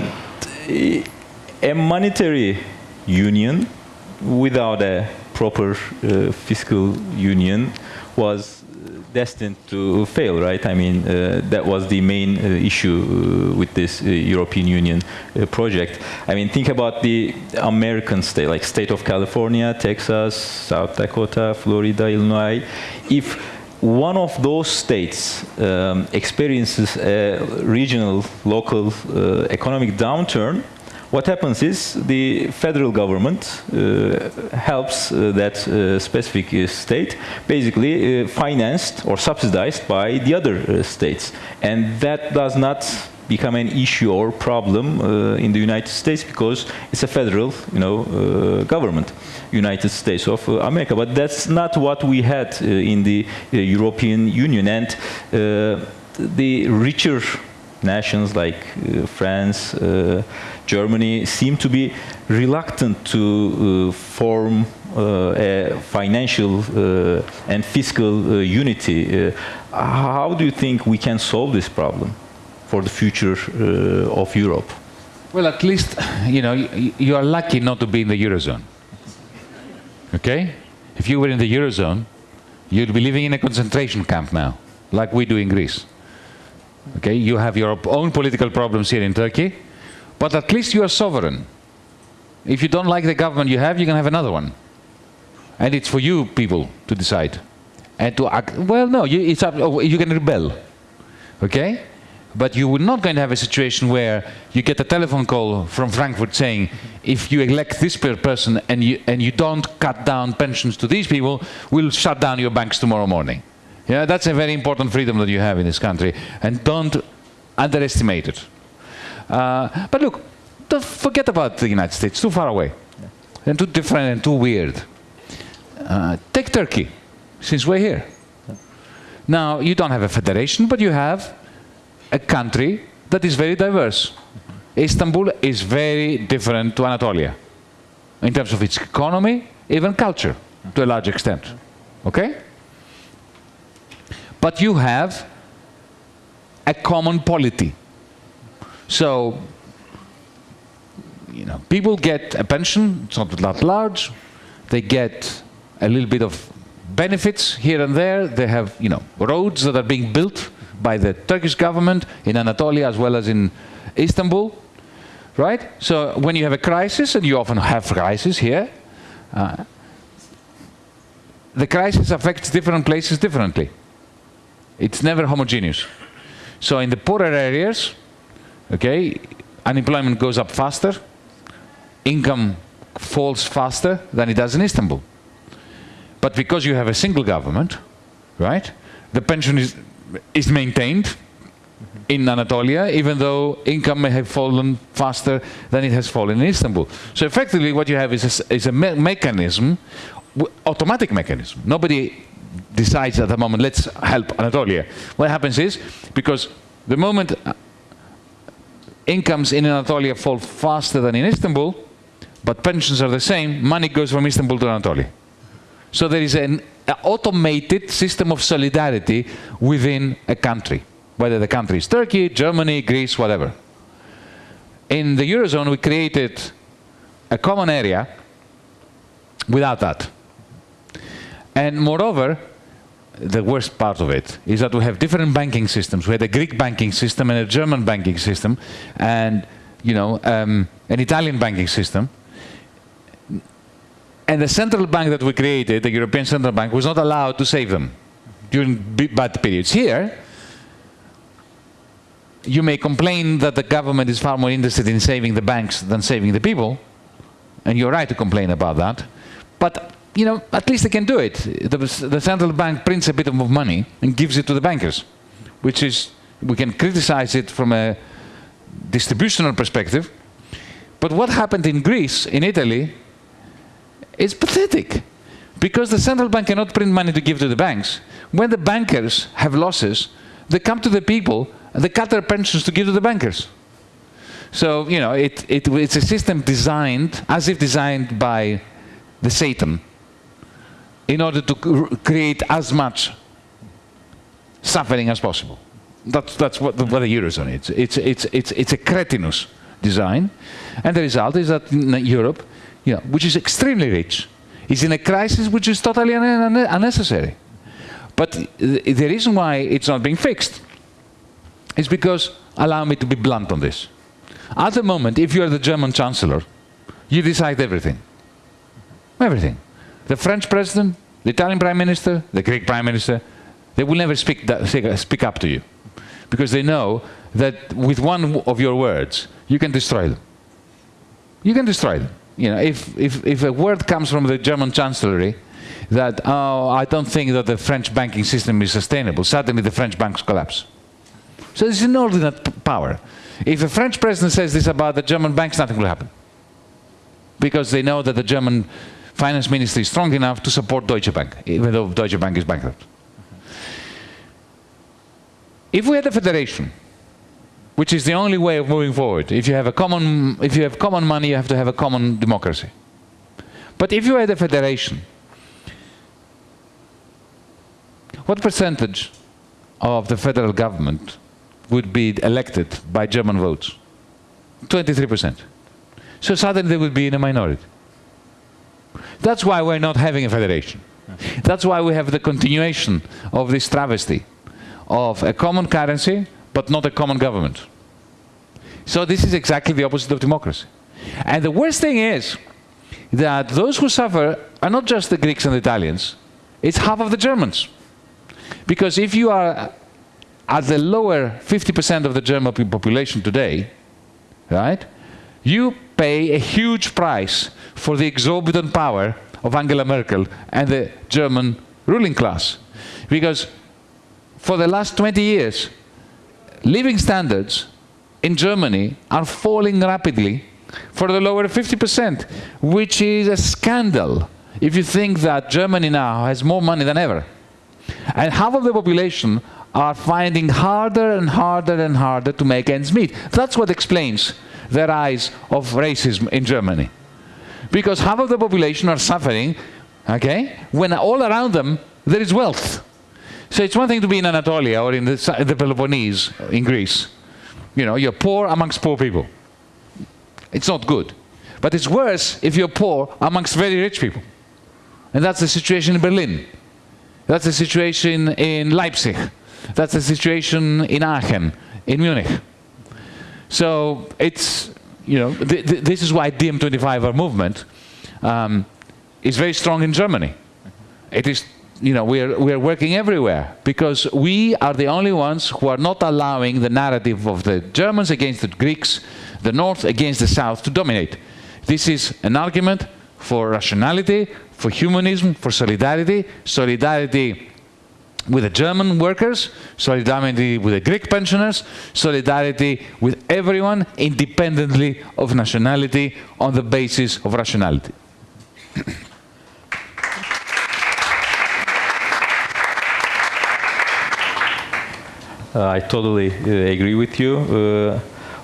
a monetary union without a proper uh, fiscal union was destined to fail, right? I mean, uh, that was the main uh, issue uh, with this uh, European Union uh, project. I mean, think about the American state, like state of California, Texas, South Dakota, Florida, Illinois. If one of those states um, experiences a regional, local uh, economic downturn, what happens is the federal government uh, helps uh, that uh, specific uh, state basically uh, financed or subsidized by the other states. And that does not become an issue or problem in the United States because it's a federal, you know, government, United States of America. But that's not what we had in the European Union, and the richer nations like uh, France, uh, Germany seem to be reluctant to uh, form uh, a financial uh, and fiscal unity. How do you think we can solve this problem for the future of Europe? Well, at least, you know, you are lucky not to be in the Eurozone. Okay? If you were in the Eurozone, you'd be living in a concentration camp now, like we do in Greece. Okay? You have your own political problems here in Turkey, but at least you are sovereign. If you don't like the government you have, you can have another one. And it's for you people to decide. And to act, well, no, you, it's up, oh, you can rebel. Okay? But you are not going to have a situation where you get a telephone call from Frankfurt saying, if you elect this person and you, and you don't cut down pensions to these people, we'll shut down your banks tomorrow morning. Yeah, that's a very important freedom that you have in this country. And don't underestimate it. Uh, but look, don't forget about the United States, too far away. And too different and too weird. Uh, take Turkey, since we're here. Now, you don't have a federation, but you have a country that is very diverse. Istanbul is very different to Anatolia in terms of its economy, even culture, to a large extent. Okay? But you have a common polity. So, you know, people get a pension, it's not that large. They get a little bit of benefits here and there. They have, you know, roads that are being built by the Turkish government in Anatolia as well as in Istanbul, right? So when you have a crisis, and you often have crises here, uh, the crisis affects different places differently. It's never homogeneous. So in the poorer areas, okay, unemployment goes up faster, income falls faster than it does in Istanbul. But because you have a single government, right, the pension is, is maintained in Anatolia, even though income may have fallen faster than it has fallen in Istanbul. So effectively what you have is a, is a me mechanism, automatic mechanism. Nobody decides at the moment, let's help Anatolia. What happens is, because the moment uh, incomes in Anatolia fall faster than in Istanbul, but pensions are the same, money goes from Istanbul to Anatolia. So there is an automated system of solidarity within a country, whether the country is Turkey, Germany, Greece, whatever. In the Eurozone, we created a common area without that. And moreover, the worst part of it is that we have different banking systems. We had a Greek banking system and a German banking system and you know, um, an Italian banking system. And the central bank that we created, the European Central Bank, was not allowed to save them during bad periods. Here, you may complain that the government is far more interested in saving the banks than saving the people, and you're right to complain about that. But you know, at least they can do it. The, the, central bank prints a bit of money and gives it to the bankers, which is, we can criticize it from a distributional perspective. But what happened in Greece, in Italy, is pathetic. Because the central bank cannot print money to give to the banks. When the bankers have losses, they come to the people and they cut their pensions to give to the bankers. So, you know, it, it, it's a system designed, as if designed by the Satan, in order to create as much suffering as possible. That's, that's what, the, what the Eurozone is. It's, it's, it's, it's a cretinous design. And the result is that Europe, you know, which is extremely rich, is in a crisis which is totally un un unnecessary. But the reason why it's not being fixed is because, allow me to be blunt on this. At the moment, if you are the German Chancellor, you decide everything. Everything. The French president, the Italian prime minister, the Greek prime minister, they will never speak, speak up to you. Because they know that with one of your words, you can destroy them. You can destroy them. You know, if, if, if a word comes from the German chancellery that, oh, I don't think that the French banking system is sustainable, suddenly the French banks collapse. So this is inordinate power. If a French president says this about the German banks, nothing will happen. Because they know that the German finance ministry is strong enough to support Deutsche Bank, even though Deutsche Bank is bankrupt. If we had a federation, which is the only way of moving forward, if you have a common, if you have common money, you have to have a common democracy. But if you had a federation, what percentage of the federal government would be elected by German votes? 23%. So suddenly they would be in a minority. That's why we're not having a federation. That's why we have the continuation of this travesty of a common currency, but not a common government. So this is exactly the opposite of democracy. And the worst thing is that those who suffer are not just the Greeks and the Italians, it's half of the Germans. Because if you are at the lower 50% of the German population today, right, you pay a huge price for the exorbitant power of Angela Merkel and the German ruling class. Because for the last 20 years, living standards in Germany are falling rapidly for the lower 50%, which is a scandal if you think that Germany now has more money than ever. And half of the population are finding harder and harder and harder to make ends meet. That's what explains the rise of racism in Germany. Because half of the population are suffering, okay, when all around them there is wealth. So it's one thing to be in Anatolia or in the, the Peloponnese in Greece. You know, you're poor amongst poor people. It's not good. But it's worse if you're poor amongst very rich people. And that's the situation in Berlin. That's the situation in Leipzig. That's the situation in Aachen, in Munich. So it's, you know, th th this is why DiEM25, our movement, um, is very strong in Germany. It is, you know, we are, we are working everywhere because we are the only ones who are not allowing the narrative of the Germans against the Greeks, the North against the South to dominate. This is an argument for rationality, for humanism, for solidarity, solidarity with the German workers, solidarity with the Greek pensioners, solidarity with everyone independently of nationality on the basis of rationality. Uh, I totally uh, agree with you. Uh,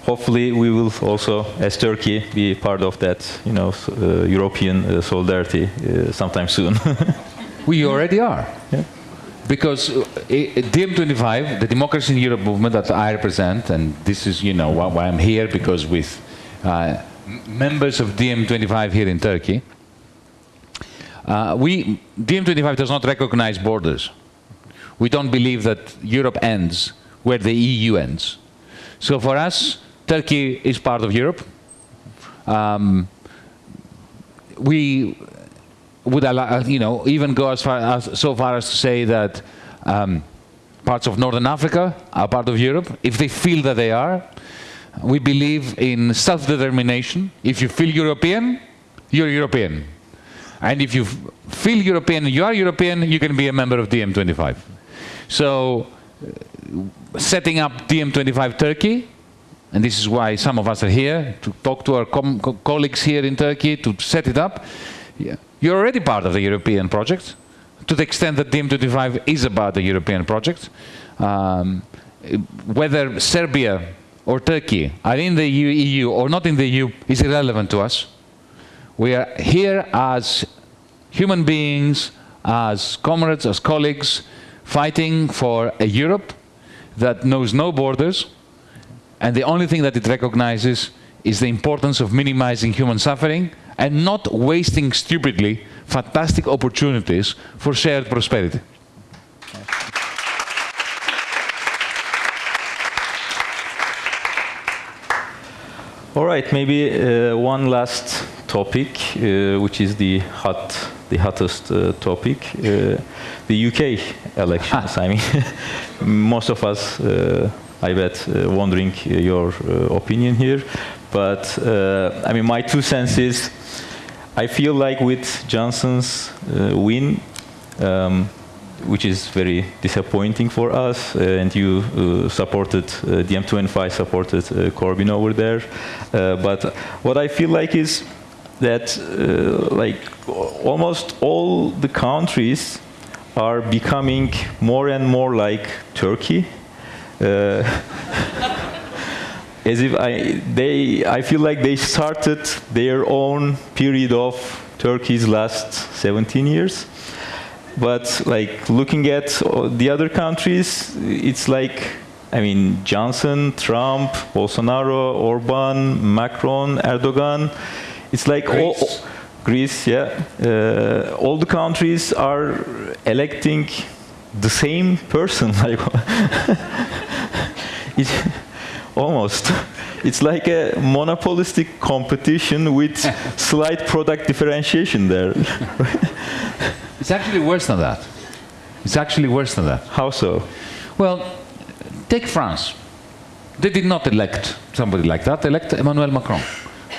hopefully, we will also, as Turkey, be part of that, you know, uh, European uh, solidarity uh, sometime soon. We already are. Because uh, DiEM25, the Democracy in Europe movement that I represent, and this is, you know, why, why I'm here, because with uh, members of DiEM25 here in Turkey, uh, we, DiEM25 does not recognize borders. We don't believe that Europe ends where the EU ends. So for us, Turkey is part of Europe. Um, we would allow, you know, even go as far as so far as to say that um, parts of Northern Africa are part of Europe if they feel that they are. We believe in self-determination. If you feel European, you're European. And if you feel European, you are European, you can be a member of DiEM25. So, uh, setting up DiEM25 Turkey, and this is why some of us are here, to talk to our co- colleagues here in Turkey to set it up. Yeah. You're already part of the European project, to the extent that DiEM25 is about the European project. Um, whether Serbia or Turkey are in the EU, EU or not in the EU is irrelevant to us. We are here as human beings, as comrades, as colleagues, fighting for a Europe that knows no borders, and the only thing that it recognizes is the importance of minimizing human suffering and not wasting stupidly fantastic opportunities for shared prosperity. All right, maybe uh, one last topic, uh, which is the hot, the hottest uh, topic, uh, the UK elections. I mean, most of us, uh, I bet, uh, wondering your uh, opinion here. But uh, I mean, my two cents is, I feel like with Johnson's uh, win, um, which is very disappointing for us. Uh, and you uh, supported, uh, DiEM25 supported uh, Corbyn over there. Uh, but what I feel like is that like almost all the countries are becoming more and more like Turkey. As if I, they, I feel like they started their own period of Turkey's last 17 years. But like looking at the other countries, it's like, I mean, Johnson, Trump, Bolsonaro, Orban, Macron, Erdogan. It's like all, Greece. Greece, yeah. Uh, all the countries are electing the same person. Like, almost. It's like a monopolistic competition with slight product differentiation there. It's actually worse than that. It's actually worse than that. How so? Well, take France. They did not elect somebody like that. They elect Emmanuel Macron.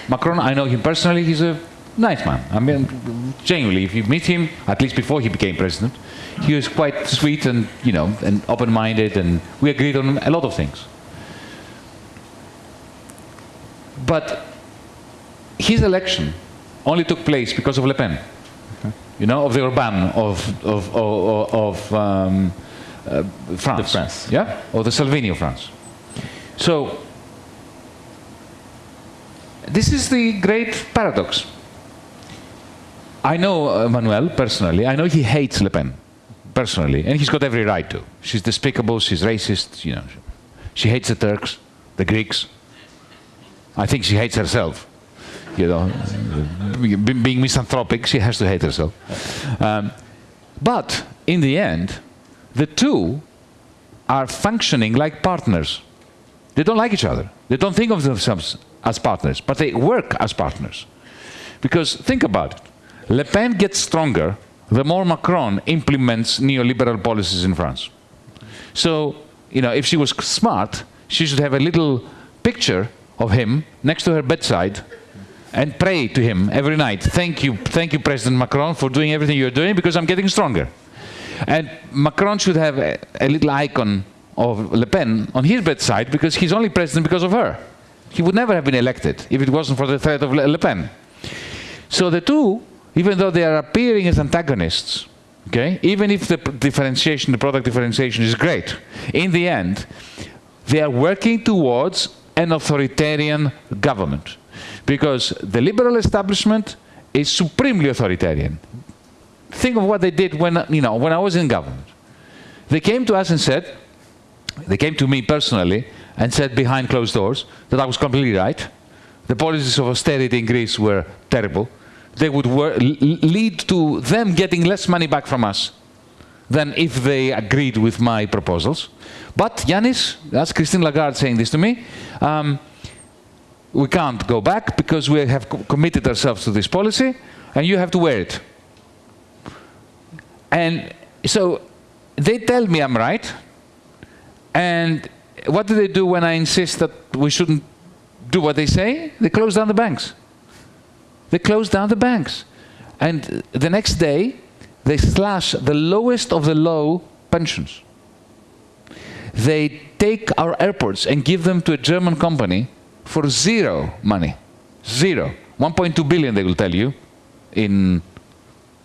Macron, I know him personally. He's a nice man. I mean, genuinely, if you meet him, at least before he became president, he was quite sweet and you know and open-minded, and we agreed on a lot of things. But his election only took place because of Le Pen. You know, of the Orban of of of, of um, uh, France. France. Yeah, or the Salvini of France. So this is the great paradox. I know Emmanuel personally. I know he hates Le Pen personally, and he's got every right to. She's despicable. She's racist. You know, she hates the Turks, the Greeks. I think she hates herself. You know, being misanthropic, she has to hate herself. Um, but in the end, the two are functioning like partners. They don't like each other. They don't think of themselves as partners, but they work as partners. Because think about it. Le Pen gets stronger the more Macron implements neoliberal policies in France. So, you know, if she was smart, she should have a little picture of him next to her bedside and pray to him every night. Thank you, thank you, President Macron, for doing everything you're doing because I'm getting stronger. And Macron should have a, a little icon of Le Pen on his bedside because he's only president because of her. He would never have been elected if it wasn't for the threat of Le Le Pen. So the two, even though they are appearing as antagonists, okay, even if the differentiation, the product differentiation is great, in the end, they are working towards an authoritarian government. Because the liberal establishment is supremely authoritarian. Think of what they did when, you know, when I was in government. They came to us and said, they came to me personally and said behind closed doors that I was completely right. The policies of austerity in Greece were terrible. They would lead to them getting less money back from us than if they agreed with my proposals. But Yanis, that's Christine Lagarde saying this to me, um, we can't go back because we have co- committed ourselves to this policy and you have to wear it. And so they tell me I'm right. And what do they do when I insist that we shouldn't do what they say? They close down the banks. They close down the banks. And the next day, they slash the lowest of the low pensions. They take our airports and give them to a German company for zero money. Zero. 1.2 billion, they will tell you, in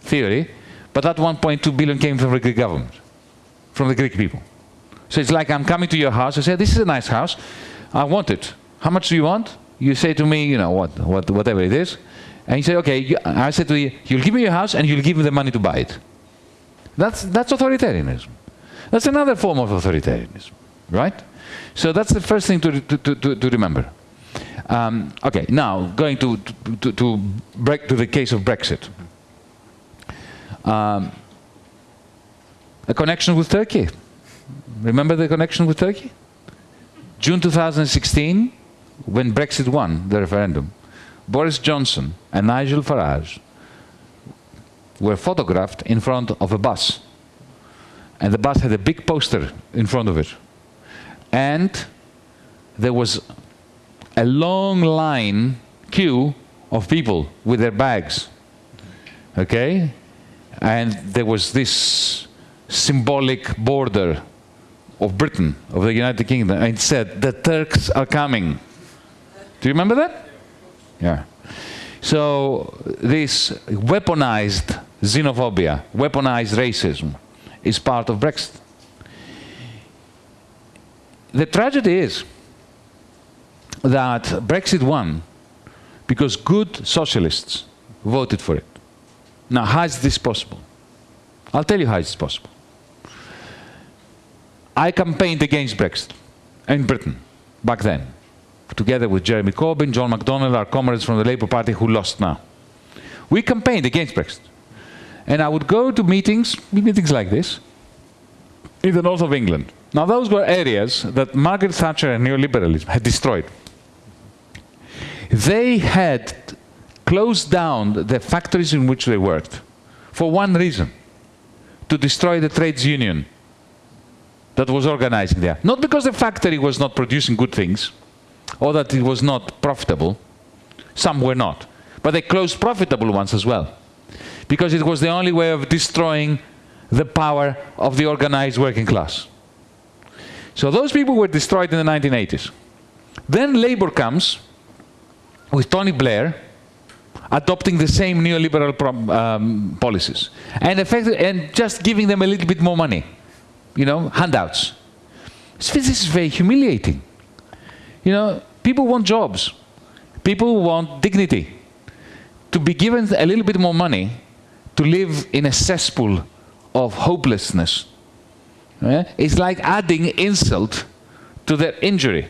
theory. But that 1.2 billion came from the Greek government, from the Greek people. So it's like I'm coming to your house. I say, this is a nice house. I want it. How much do you want? You say to me, you know, what, what, whatever it is. And you say, okay, you, I say to you, you'll give me your house and you'll give me the money to buy it. That's, that's authoritarianism. That's another form of authoritarianism, right? So that's the first thing to, to, to, to remember. Um, okay, now going to, to, to, break to the case of Brexit. Um, a connection with Turkey. Remember the connection with Turkey? June 2016, when Brexit won the referendum, Boris Johnson and Nigel Farage were photographed in front of a bus. And the bus had a big poster in front of it. And there was a long line, queue of people with their bags. Okay? And there was this symbolic border of Britain, of the United Kingdom, and it said, the Turks are coming. Do you remember that? Yeah. So this weaponized xenophobia, weaponized racism, is part of Brexit. The tragedy is that Brexit won because good socialists voted for it. Now, how is this possible? I'll tell you how it's possible. I campaigned against Brexit in Britain back then, together with Jeremy Corbyn, John McDonnell, our comrades from the Labour Party who lost now. We campaigned against Brexit. And I would go to meetings, meetings like this, in the north of England. Now, those were areas that Margaret Thatcher and neoliberalism had destroyed. They had closed down the factories in which they worked for one reason to destroy the trades union that was organizing there. Not because the factory was not producing good things or that it was not profitable, some were not, but they closed profitable ones as well because it was the only way of destroying the power of the organized working class. So those people were destroyed in the 1980s. Then Labour comes with Tony Blair adopting the same neoliberal um, policies and, and just giving them a little bit more money, you know, handouts. This is very humiliating. You know, people want jobs. People want dignity. To be given a little bit more money to live in a cesspool of hopelessness is like adding insult to their injury.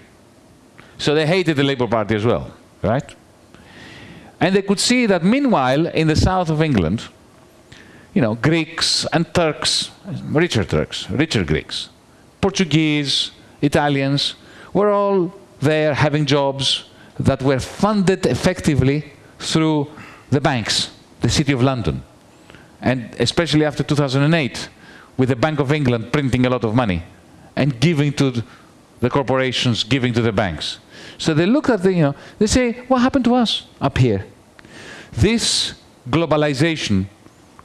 So they hated the Labour Party as well, right? And they could see that meanwhile, in the south of England, you know, Greeks and Turks, richer Turks, richer Greeks, Portuguese, Italians, were all there having jobs that were funded effectively through the banks, the City of London. And especially after 2008, with the Bank of England printing a lot of money and giving to the corporations, giving to the banks. So they look at the, you know, they say, what happened to us up here? This globalization,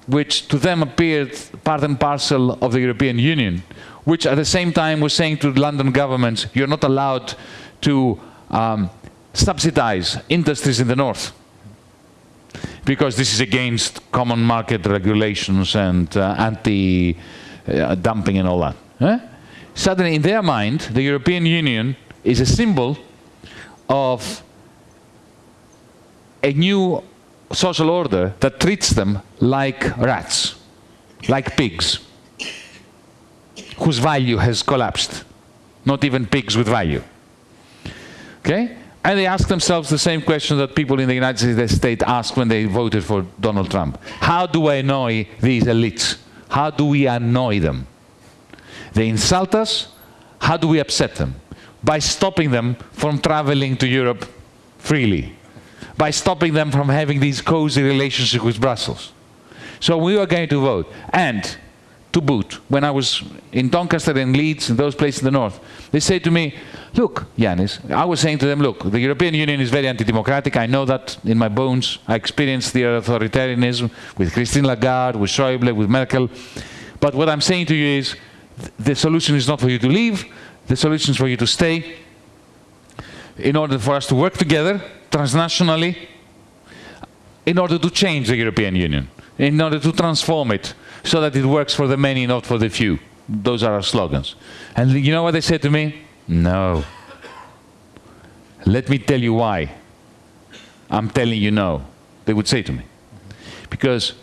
which to them appeared part and parcel of the European Union, which at the same time was saying to the London governments, you're not allowed to um, subsidize industries in the north because this is against common market regulations and uh, anti-dumping uh, and all that. Eh? Suddenly, in their mind, the European Union is a symbol of a new social order that treats them like rats, like pigs, whose value has collapsed. Not even pigs with value. Okay? And they ask themselves the same question that people in the United States ask when they voted for Donald Trump. How do I annoy these elites? How do we annoy them? They insult us. How do we upset them? By stopping them from traveling to Europe freely by stopping them from having these cozy relationships with Brussels. So we were going to vote. And to boot, when I was in Doncaster and Leeds and those places in the north, they say to me, look, Yanis, I was saying to them, look, the European Union is very anti-democratic. I know that in my bones. I experienced the authoritarianism with Christine Lagarde, with Schäuble, with Merkel. But what I'm saying to you is, the solution is not for you to leave. The solution is for you to stay in order for us to work together transnationally in order to change the European Union, in order to transform it so that it works for the many, not for the few. Those are our slogans. And you know what they said to me? No. Let me tell you why. I'm telling you no, they would say to me. Because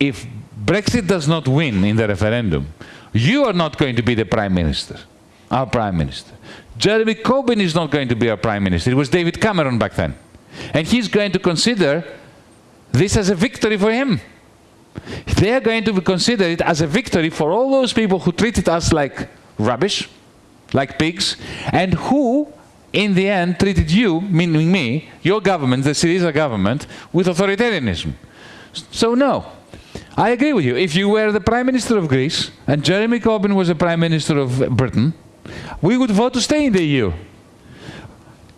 if Brexit does not win in the referendum, you are not going to be the Prime Minister, our Prime Minister. Jeremy Corbyn is not going to be our prime minister. It was David Cameron back then. And he's going to consider this as a victory for him. They are going to consider it as a victory for all those people who treated us like rubbish, like pigs, and who, in the end, treated you, meaning me, your government, the Syriza government, with authoritarianism. So no, I agree with you. If you were the Prime Minister of Greece and Jeremy Corbyn was the Prime Minister of Britain, we would vote to stay in the EU.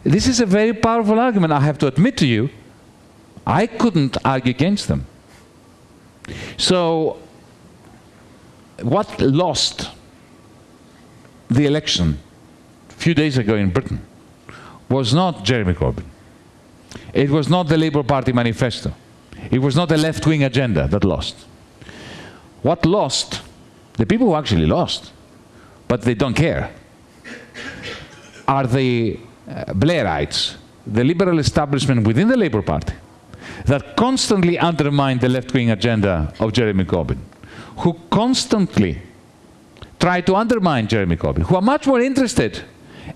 This is a very powerful argument, I have to admit to you. I couldn't argue against them. So, what lost the election a few days ago in Britain was not Jeremy Corbyn. It was not the Labour Party manifesto. It was not the left-wing agenda that lost. What lost, the people who actually lost, but they don't care, are the uh, Blairites, the liberal establishment within the Labour Party, that constantly undermine the left-wing agenda of Jeremy Corbyn, who constantly try to undermine Jeremy Corbyn, who are much more interested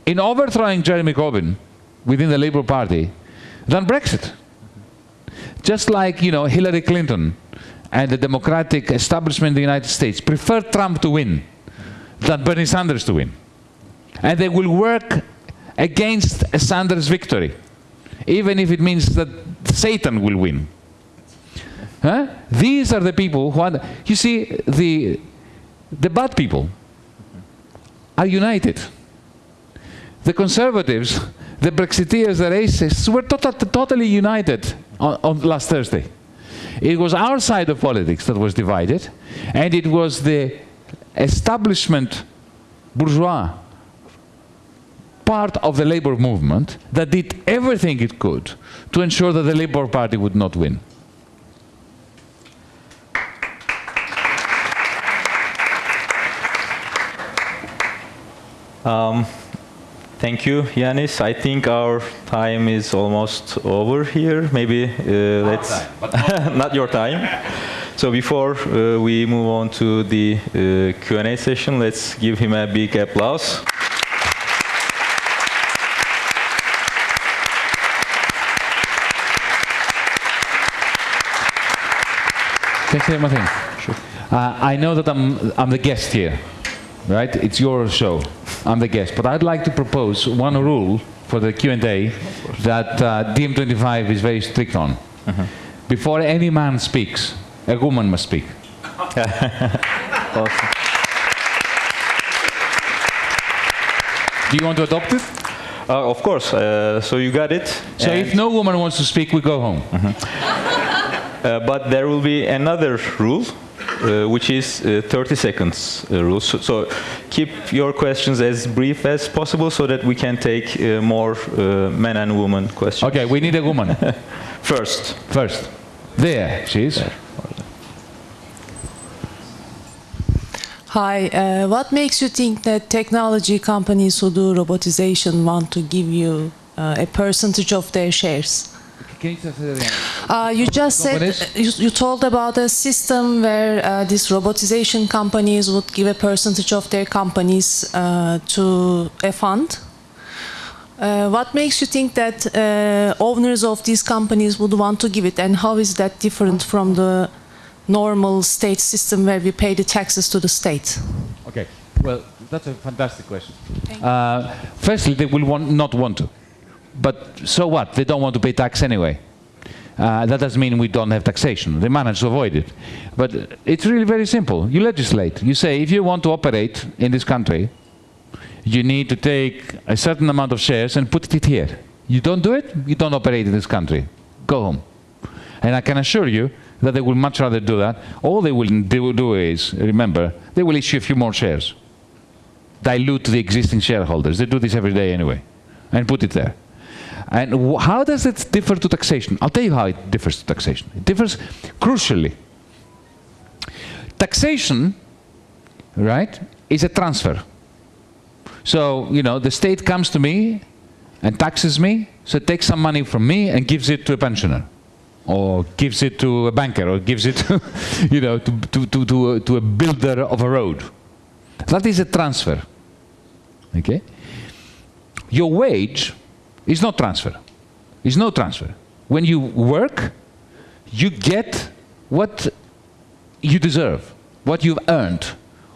in overthrowing Jeremy Corbyn within the Labour Party than Brexit. Just like, you know, Hillary Clinton and the Democratic establishment in the United States prefer Trump to win than Bernie Sanders to win. And they will work against a Sanders victory, even if it means that Satan will win. Huh? These are the people who are, you see, the, the bad people are united. The conservatives, the Brexiteers, the racists were tota- totally united on, on last Thursday. It was our side of politics that was divided, and it was the establishment bourgeois part of the labor movement that did everything it could to ensure that the Labour Party would not win. Um, thank you, Yanis. I think our time is almost over here. Maybe uh, let's not your time. So before uh, we move on to the uh, Q&A session, let's give him a big applause. Can I say one thing? Sure. Uh, I know that I'm, I'm the guest here, right? It's your show. I'm the guest. But I'd like to propose one rule for the Q&A that uh, DiEM25 is very strict on. Before any man speaks, a woman must speak. Awesome. Do you want to adopt it? Uh, of course. Uh, so you got it. So And- if no woman wants to speak, we go home. Uh, but there will be another rule, uh, which is uh, 30 seconds uh, rule. So, so keep your questions as brief as possible so that we can take uh, more uh, men and women questions. Okay, we need a woman First, first. There she is. Hi, uh, what makes you think that technology companies who do robotization want to give you uh, a percentage of their shares? Uh, you just said you, you told about a system where uh, these robotization companies would give a percentage of their companies uh, to a fund. Uh, what makes you think that uh, owners of these companies would want to give it, and how is that different from the normal state system where we pay the taxes to the state? Okay. Well, that's a fantastic question. Uh, firstly, they will want, not want to. But so what? They don't want to pay tax anyway. Uh, that doesn't mean we don't have taxation. They manage to avoid it. But it's really very simple. You legislate. You say if you want to operate in this country, you need to take a certain amount of shares and put it here. You don't do it, you don't operate in this country. Go home. And I can assure you that they will much rather do that. All they will do, do is, remember, they will issue a few more shares. Dilute the existing shareholders. They do this every day anyway. And put it there. And how does it differ to taxation? I'll tell you how it differs to taxation. It differs crucially. Taxation, right, is a transfer. So, you know, the state comes to me and taxes me, so it takes some money from me and gives it to a pensioner. Or gives it to a banker, or gives it you know, to, to, to, to, a, to a builder of a road. That is a transfer. Okay? Your wage is not transfer. It's no transfer. When you work, you get what you deserve, what you've earned,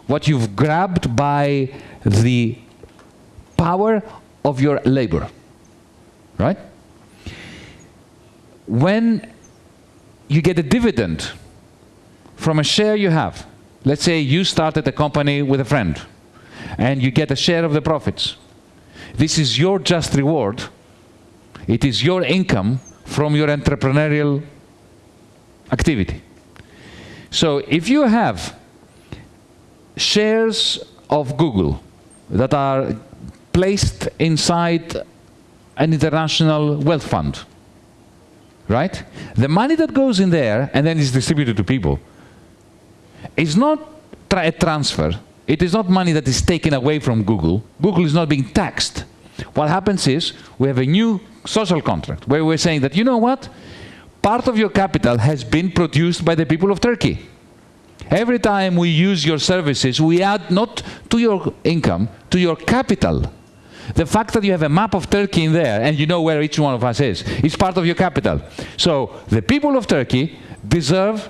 what you've grabbed by the power of your labor. Right? When you get a dividend from a share you have, let's say you started a company with a friend and you get a share of the profits. This is your just reward. It is your income from your entrepreneurial activity. So if you have shares of Google that are placed inside an international wealth fund, right? The money that goes in there and then is distributed to people is not tra a transfer. It is not money that is taken away from Google. Google is not being taxed. What happens is we have a new social contract where we're saying that, you know what? Part of your capital has been produced by the people of Turkey. Every time we use your services, we add not to your income, to your capital. The fact that you have a map of Turkey in there and you know where each one of us is, is part of your capital. So the people of Turkey deserve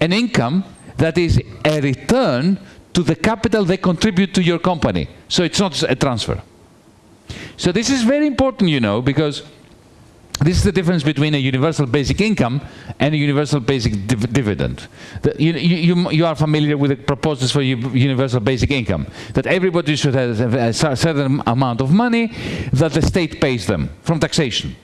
an income that is a return to the capital they contribute to your company. So it's not a transfer. So this is very important, you know, because this is the difference between a universal basic income and a universal basic div dividend. The, you, you, you, are familiar with the proposals for universal basic income, that everybody should have a certain amount of money that the state pays them from taxation.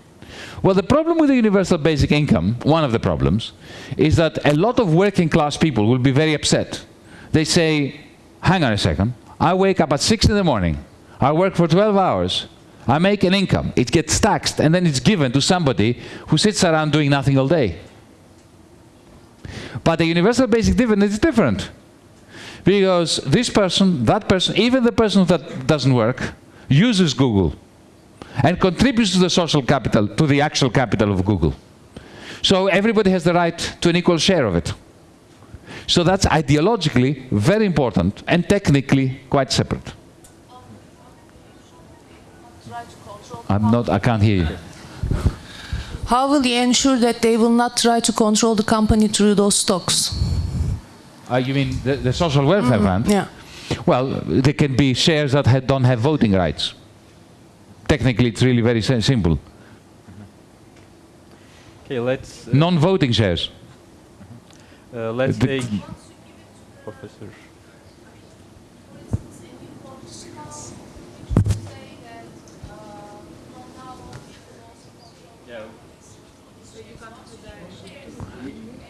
Well, the problem with the universal basic income, one of the problems, is that a lot of working class people will be very upset. They say, hang on a second, I wake up at 6 in the morning, I work for 12 hours, I make an income, it gets taxed, and then it's given to somebody who sits around doing nothing all day. But the universal basic dividend is different. Because this person, that person, even the person that doesn't work, uses Google and contributes to the social capital, to the actual capital of Google. So everybody has the right to an equal share of it. So that's ideologically very important and technically quite separate. I'm not, I can't hear you. How will you ensure that they will not try to control the company through those stocks? Uh, you mean the, the social welfare fund? Yeah. Well, there can be shares that ha don't have voting rights. Technically, it's really very simple. Okay, let's uh, Non-voting shares. uh, let's The- take Professor.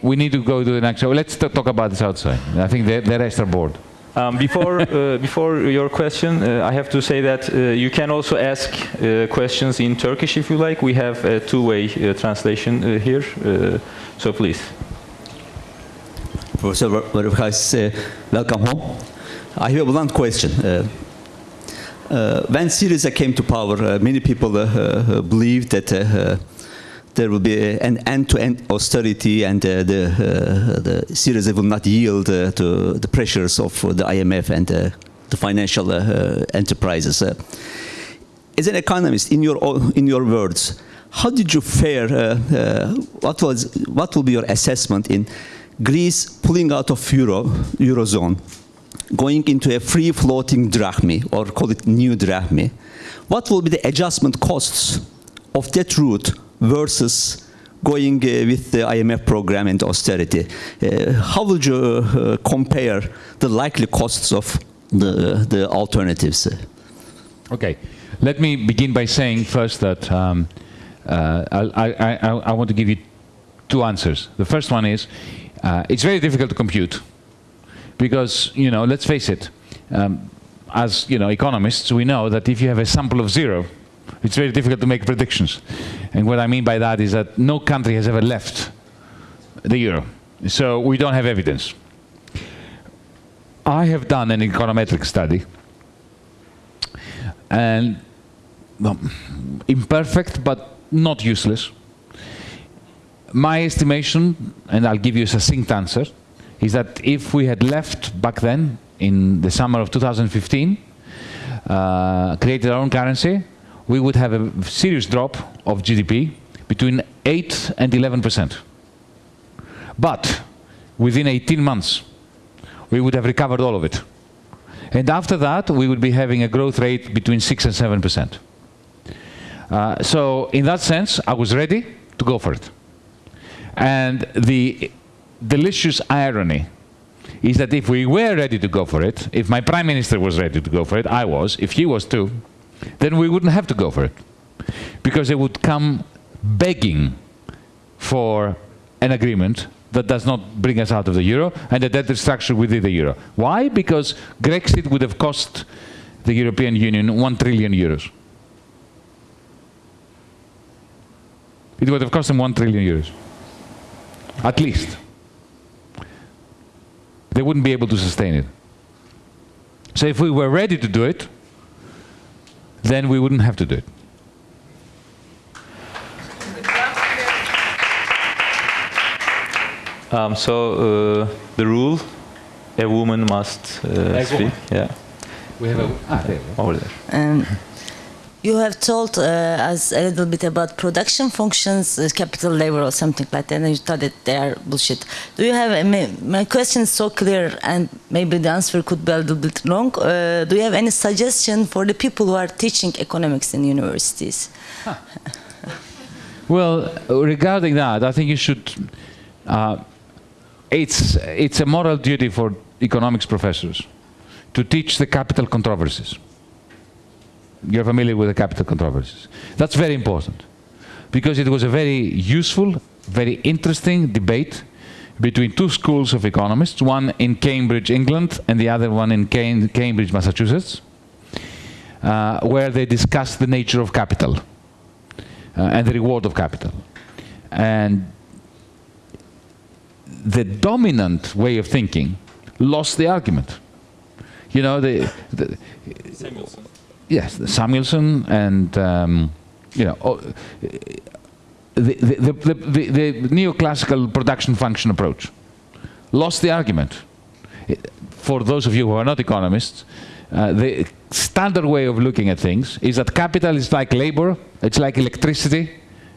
We need to go to the next. Show let's t- talk about this outside. I think the, the rest are bored. Um, before uh, before your question, uh, I have to say that uh, you can also ask uh, questions in Turkish if you like. We have a two-way uh, translation uh, here, uh, so please. Professor Varoufakis, uh, welcome home. I have a blunt question. Uh, when Syriza came to power, uh, many people uh, believed that there will be an end-to-end austerity and uh, the, uh, the Syriza will not yield uh, to the pressures of the IMF and uh, the financial enterprises. As an economist, in your in your words, how did you fare? What was what will be your assessment in Greece pulling out of euro eurozone, going into a free floating drachmi or call it new drachmi? What will be the adjustment costs of that route versus going uh, with the IMF program and austerity? Uh, how would you uh, compare the likely costs of the the alternatives? Okay, let me begin by saying first that um, uh, I, I, I, I want to give you two answers. The first one is uh, it's very difficult to compute because you know let's face it, um, as you know economists we know that if you have a sample of zero, it's very difficult to make predictions. And what I mean by that is that no country has ever left the euro, so we don't have evidence. I have done an econometric study and imperfect but not useless. My estimation, and I'll give you a succinct answer, is that if we had left back then, in the summer of 2015, uh, created our own currency, we would have a serious drop of GDP between 8 and 11 percent. But within 18 months, we would have recovered all of it. And after that, we would be having a growth rate between 6 and 7 percent. Uh, so in that sense, I was ready to go for it. And the delicious irony is that if we were ready to go for it, if my prime minister was ready to go for it, I was, if he was too, then we wouldn't have to go for it. Because they would come begging for an agreement that does not bring us out of the euro, and the debt structure within the euro. Why? Because Grexit would have cost the European Union 1 trillion euros. It would have cost them 1 trillion euros. At least. They wouldn't be able to sustain it. So if we were ready to do it, then we wouldn't have to do it. Um, so uh, the rule, a woman must uh, speak. Yeah, We have a, ah, there. over there. Um, you have told uh, us a little bit about production functions, uh, capital labor, or something like that, and you thought that they are bullshit. Do you have? My, my question is so clear, and maybe the answer could be a little bit long. Uh, do you have any suggestion for the people who are teaching economics in universities? Well, regarding that, I think you should. Uh, it's it's a moral duty for economics professors to teach the capital controversies. You're familiar with the capital controversies. That's very important because it was a very useful, very interesting debate between two schools of economists, one in Cambridge, England, and the other one in Cam- Cambridge, Massachusetts, uh, where they discussed the nature of capital uh, and the reward of capital. And the dominant way of thinking lost the argument. You know, the, the yes, Samuelson and um, you know oh, the, the, the, the, the neoclassical production function approach lost the argument. For those of you who are not economists, uh, the standard way of looking at things is that capital is like labor, it's like electricity,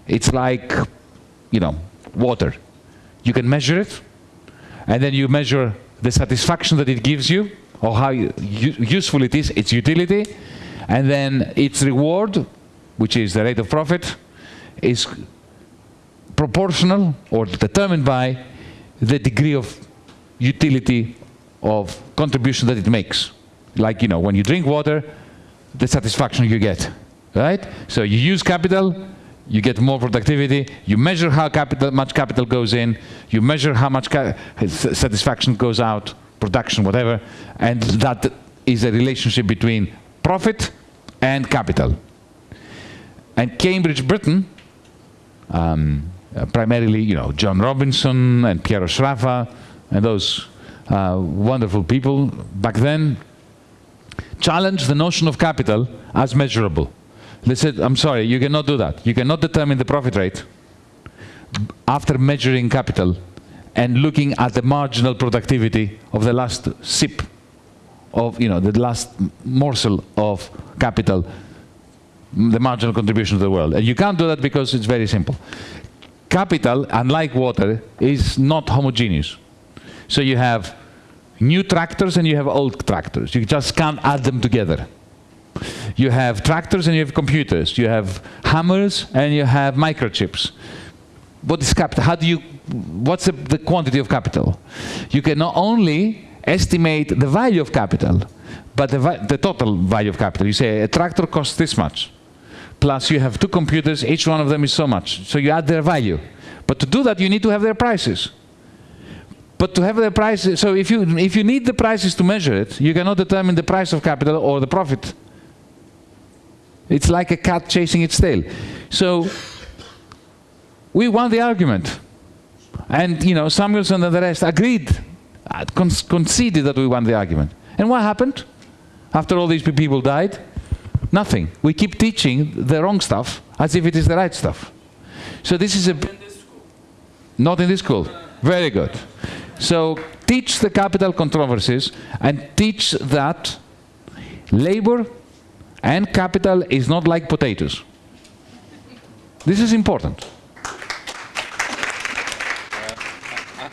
it's like you know water. You can measure it, and then you measure the satisfaction that it gives you, or how useful it is, its utility, and then its reward, which is the rate of profit, is proportional or determined by the degree of utility of contribution that it makes. Like, you know, when you drink water, the satisfaction you get, right? So you use capital, you get more productivity, you measure how capital, much capital goes in, you measure how much satisfaction goes out, production, whatever, and that is a relationship between profit and capital. And Cambridge, Britain, um, uh, primarily, you know, Joan Robinson and Piero Sraffa and those uh, wonderful people back then challenged the notion of capital as measurable. They said, I'm sorry, you cannot do that. You cannot determine the profit rate after measuring capital and looking at the marginal productivity of the last sip of, you know, the last morsel of capital, the marginal contribution to the world. And you can't do that because it's very simple. Capital, unlike water, is not homogeneous. So you have new tractors and you have old tractors. You just can't add them together. You have tractors and you have computers. You have hammers and you have microchips. What is capital? How do you, what's the, the quantity of capital? You can not only estimate the value of capital, but the, the total value of capital. You say a tractor costs this much. Plus you have two computers, each one of them is so much. So you add their value. But to do that, you need to have their prices. But to have the prices, so if you, if you need the prices to measure it, you cannot determine the price of capital or the profit. It's like a cat chasing its tail. So we won the argument. And, you know, Samuelson and the rest agreed, Ah, con- conceded that we won the argument. And what happened? After all these people died? Nothing. We keep teaching the wrong stuff as if it is the right stuff. So this is a... Not in this school. Very good. So teach the capital controversies and teach that labor and capital is not like potatoes. This is important.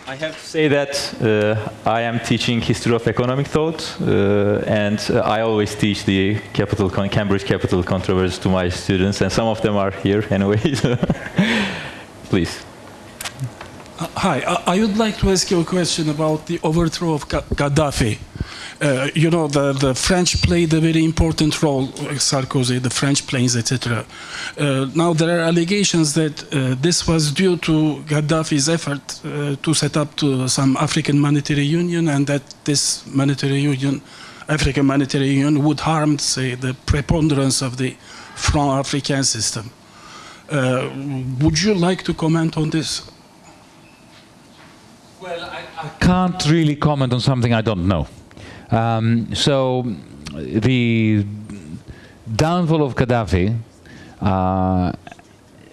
I have to say that uh, I am teaching history of economic thought, uh, and uh, I always teach the capital Cambridge capital controversy to my students, and some of them are here anyway. Please. Hi, I- I would like to ask you a question about the overthrow of Ga- Gaddafi. Uh, you know, the, the French played a very important role, Sarkozy, the French planes, etc. Uh, now there are allegations that uh, this was due to Gaddafi's effort uh, to set up to some African monetary union, and that this monetary union, African monetary union, would harm, say, the preponderance of the franc African system. Uh, would you like to comment on this? Well, I can't really comment on something I don't know. Um, so the downfall of Gaddafi uh,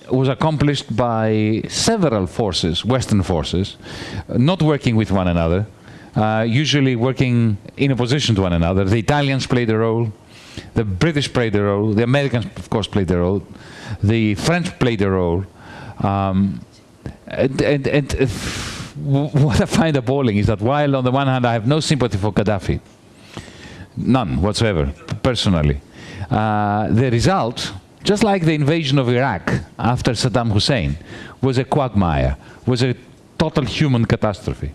was accomplished by several forces, Western forces, not working with one another, uh, usually working in opposition to one another. The Italians played a role, the British played a role, the Americans, of course, played a role, the French played a role. Um, and, and, and if, what I find appalling is that while on the one hand I have no sympathy for Gaddafi, none whatsoever, personally, uh, the result, just like the invasion of Iraq after Saddam Hussein, was a quagmire, was a total human catastrophe.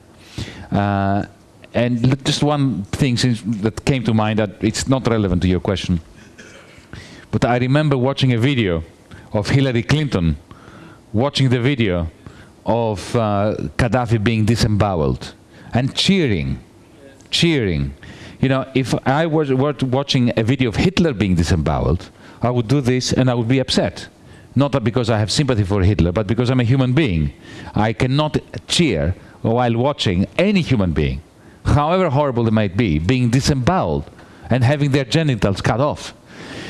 Uh, and just one thing that came to mind that it's not relevant to your question. But I remember watching a video of Hillary Clinton watching the video of uh, Gaddafi being disemboweled and cheering, cheering. You know, if I was were watching a video of Hitler being disemboweled, I would do this and I would be upset. Not because I have sympathy for Hitler, but because I'm a human being. I cannot cheer while watching any human being, however horrible they might be, being disemboweled and having their genitals cut off.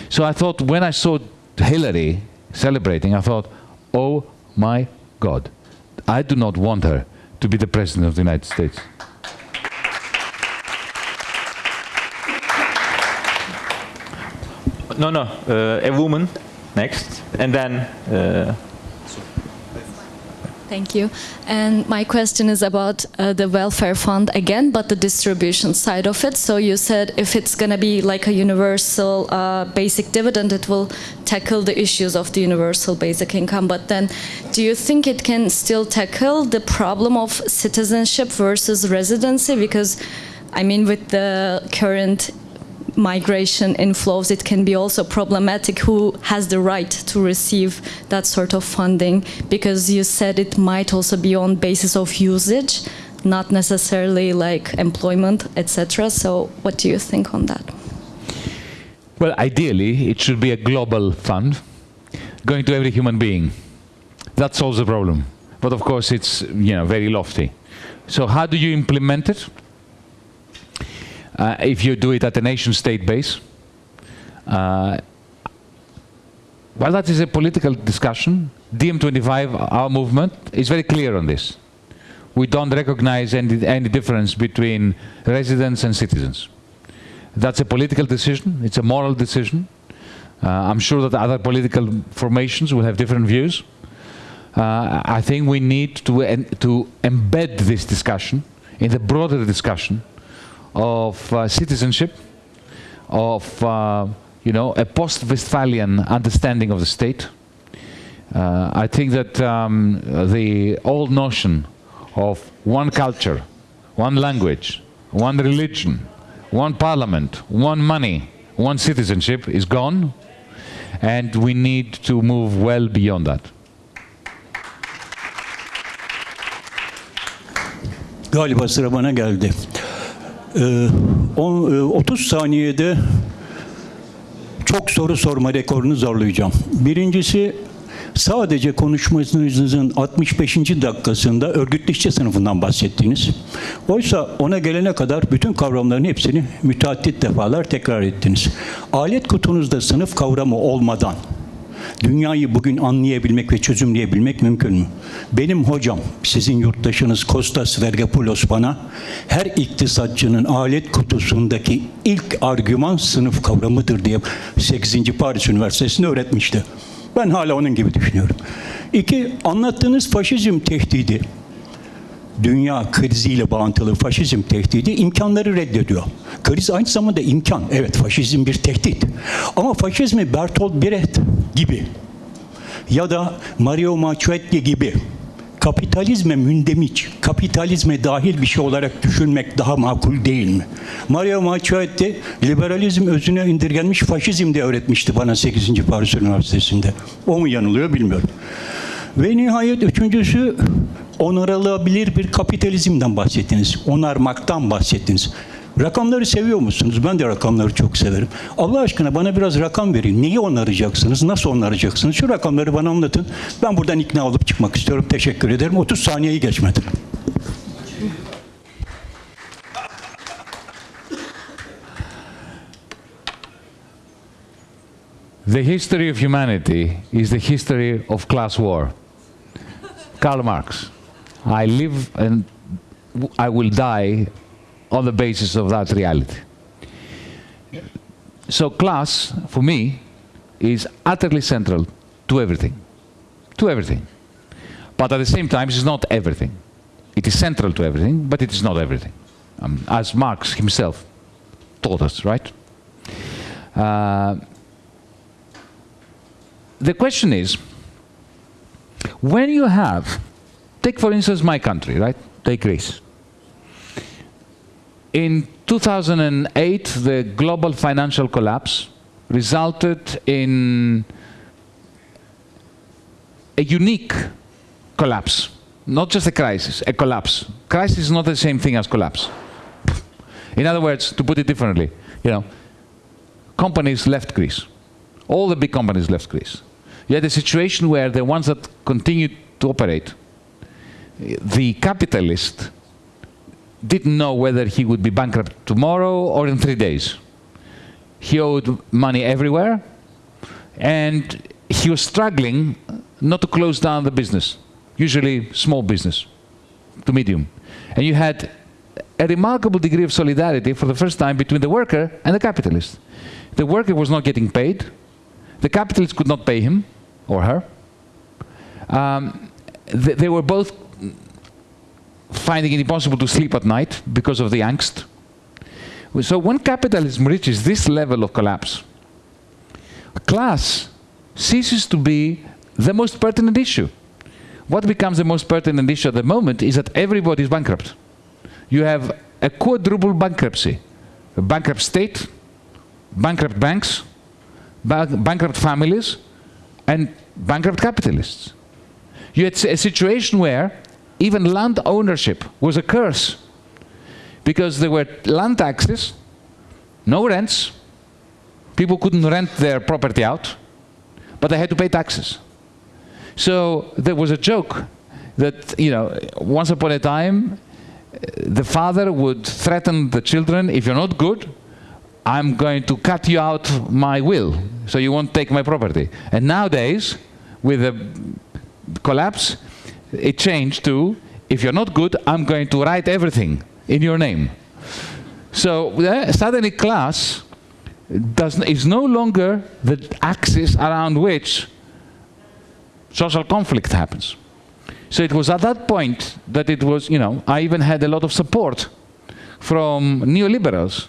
So I thought when I saw Hillary celebrating, I thought, oh my God, I do not want her to be the President of the United States. No, no, uh, a woman next, and then uh, Thank you. And my question is about uh, the welfare fund again, but the distribution side of it. So you said if it's going to be like a universal uh, basic dividend, it will tackle the issues of the universal basic income. But then, do you think it can still tackle the problem of citizenship versus residency? Because, I mean, with the current migration inflows, it can be also problematic who has the right to receive that sort of funding because you said it might also be on basis of usage, not necessarily like employment, etc. So what do you think on that? Well, ideally, it should be a global fund going to every human being. That solves the problem. But of course, it's you know very lofty. So how do you implement it? Uh, if you do it at a nation-state base, uh, well, that is a political discussion. DiEM25, our movement, is very clear on this. We don't recognize any, any difference between residents and citizens. That's a political decision. It's a moral decision. Uh, I'm sure that other political formations will have different views. Uh, I think we need to, to embed this discussion in the broader discussion of uh, citizenship, of uh, you know a post-Westphalian understanding of the state. Uh, I think that um, the old notion of one culture, one language, one religion, one parliament, one money, one citizenship is gone, and we need to move well beyond that. Galiba sıra bana geldi. Ee, on- e, 30 saniyede çok soru sorma rekorunu zorlayacağım. Birincisi sadece konuşmanızın 65. dakikasında örgütlü işçi sınıfından bahsettiniz. Oysa ona gelene kadar bütün kavramların hepsini müteaddit defalar tekrar ettiniz. Alet kutunuzda sınıf kavramı olmadan Dünyayı bugün anlayabilmek ve çözümleyebilmek mümkün mü? Benim hocam, sizin yurttaşınız Kostas Vergopoulos bana her iktisatçının alet kutusundaki ilk argüman sınıf kavramıdır diye 8. Paris Üniversitesi'nde öğretmişti. Ben hala onun gibi düşünüyorum. İki, anlattığınız faşizm tehdidi dünya kriziyle bağıntılı faşizm tehdidi imkanları reddediyor. Kriz aynı zamanda imkan. Evet faşizm bir tehdit. Ama faşizmi Bertolt Brecht gibi ya da Mario Machuetti gibi kapitalizme mündemiş, kapitalizme dahil bir şey olarak düşünmek daha makul değil mi? Mario Maciaetti liberalizm özüne indirgenmiş faşizm de öğretmişti bana 8. Paris Üniversitesi'nde. O mu yanılıyor bilmiyorum. Ve nihayet üçüncüsü onarılabilir bir kapitalizmden bahsettiniz. Onarmaktan bahsettiniz. Rakamları seviyor musunuz? Ben de rakamları çok severim. Allah aşkına bana biraz rakam verin. Neyi onaracaksınız? Nasıl onaracaksınız? Şu rakamları bana anlatın. Ben buradan ikna olup çıkmak istiyorum. Teşekkür ederim. 30 saniyeyi geçmedi. The history of humanity is the history of class war. Karl Marx. I live and I will die on the basis of that reality. So, class, for me, is utterly central to everything. To everything. But at the same time, it's not everything. It is central to everything, but it is not everything. Um, as Marx himself taught us, right? Uh, the question is when you have, take for instance my country, right? Take Greece. In 2008, the global financial collapse resulted in a unique collapse, not just a crisis, a collapse. Crisis is not the same thing as collapse. In other words, to put it differently, you know, companies left Greece. All the big companies left Greece. You had a situation where the ones that continued to operate, the capitalist didn't know whether he would be bankrupt tomorrow or in three days. He owed money everywhere, and he was struggling not to close down the business, usually small business to medium. And you had a remarkable degree of solidarity for the first time between the worker and the capitalist. The worker was not getting paid, the capitalist could not pay him or her. Um, th- they were both finding it impossible to sleep at night because of the angst. So when capitalism reaches this level of collapse, class ceases to be the most pertinent issue. What becomes the most pertinent issue at the moment is that everybody is bankrupt. You have a quadruple bankruptcy. A bankrupt state, bankrupt banks, ba- bankrupt families, and bankrupt capitalists. You had a situation where even land ownership was a curse because there were land taxes, no rents, people couldn't rent their property out, but they had to pay taxes. So there was a joke that, you know, once upon a time, uh, the father would threaten the children, if you're not good, I'm going to cut you out my will, so you won't take my property. And nowadays, with the collapse, it changed to, if you're not good, I'm going to write everything in your name. So uh, suddenly class does, is no longer the axis around which social conflict happens. So it was at that point that it was, you know, I even had a lot of support from neoliberals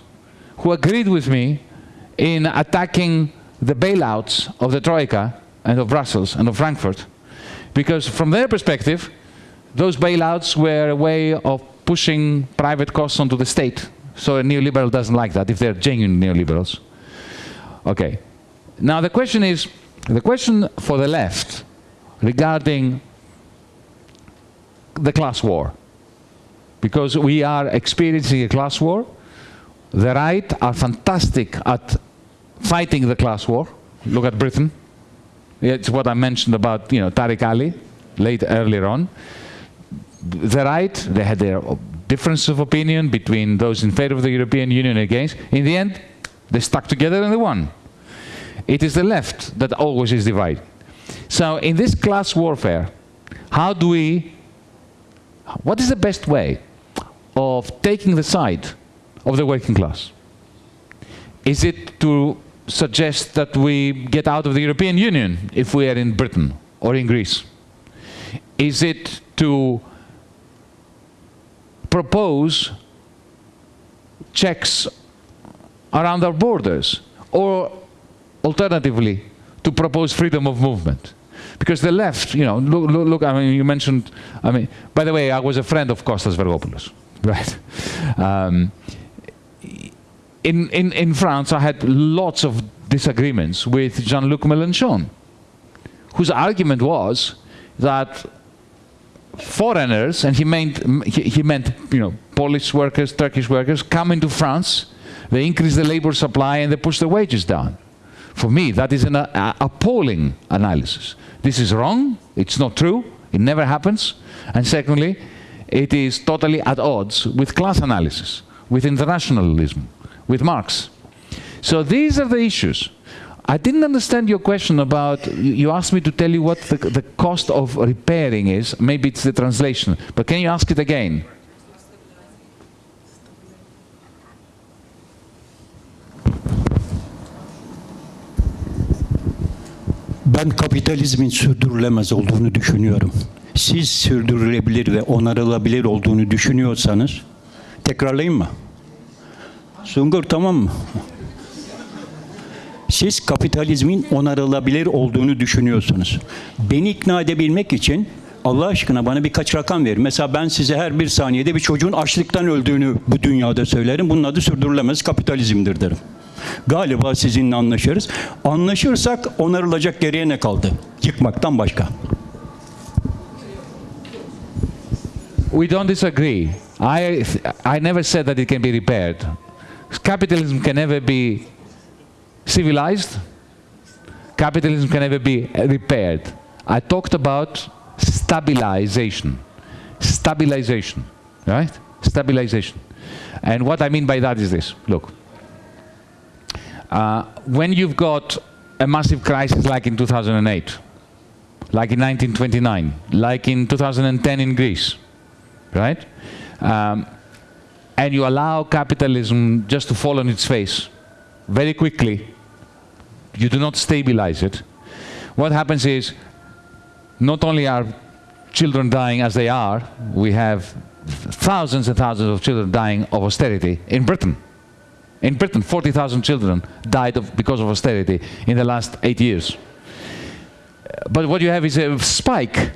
who agreed with me in attacking the bailouts of the Troika and of Brussels and of Frankfurt. Because from their perspective, those bailouts were a way of pushing private costs onto the state. So a neoliberal doesn't like that if they're genuine neoliberals. Okay. Now the question is, the question for the left regarding the class war. Because we are experiencing a class war. The right are fantastic at fighting the class war. Look at Britain. It's what I mentioned about, you know, Tariq Ali, late earlier on. The right, they had their difference of opinion between those in favor of the European Union and against. In the end, they stuck together and they won. It is the left that always is divided. So in this class warfare, how do we, what is the best way of taking the side of the working class? Is it to suggest that we get out of the European Union if we are in Britain or in Greece? Is it to propose checks around our borders or alternatively to propose freedom of movement? Because the left, you know, look, look, look, I mean, you mentioned, I mean, by the way, I was a friend of Kostas Vergopoulos, right? Um, in, in, in France, I had lots of disagreements with Jean-Luc Mélenchon, whose argument was that foreigners, and he meant, he, he meant you know, Polish workers, Turkish workers, come into France, they increase the labor supply and they push the wages down. For me, that is an uh, appalling analysis. This is wrong, it's not true, it never happens. And secondly, it is totally at odds with class analysis, with internationalism, with Marx. So these are the issues. I didn't understand your question about, you asked me to tell you what the, the cost of repairing is. Maybe it's the translation, but can you ask it again? Ben kapitalizmin sürdürülemez olduğunu düşünüyorum. Siz sürdürülebilir ve onarılabilir olduğunu düşünüyorsanız tekrarlayayım mı? Sungur tamam mı? Siz kapitalizmin onarılabilir olduğunu düşünüyorsunuz. Beni ikna edebilmek için Allah aşkına bana birkaç rakam verin. Mesela ben size her bir saniyede bir çocuğun açlıktan öldüğünü bu dünyada söylerim. Bunun adı sürdürülemez kapitalizmdir derim. Galiba sizinle anlaşırız. Anlaşırsak onarılacak geriye ne kaldı? Yıkmaktan başka. We don't disagree. I, I never said that it can be repaired. Capitalism can never be civilized. Capitalism can never be repaired. I talked about stabilization. Stabilization, right? Stabilization. And what I mean by that is this. Look, uh, when you've got a massive crisis like in 2008, like in 1929, like in 2010 in Greece, right? Um, and you allow capitalism just to fall on its face very quickly, you do not stabilize it, what happens is not only are children dying as they are, we have thousands and thousands of children dying of austerity in Britain. In Britain, 40,000 children died of, because of austerity in the last eight years. But what you have is a spike,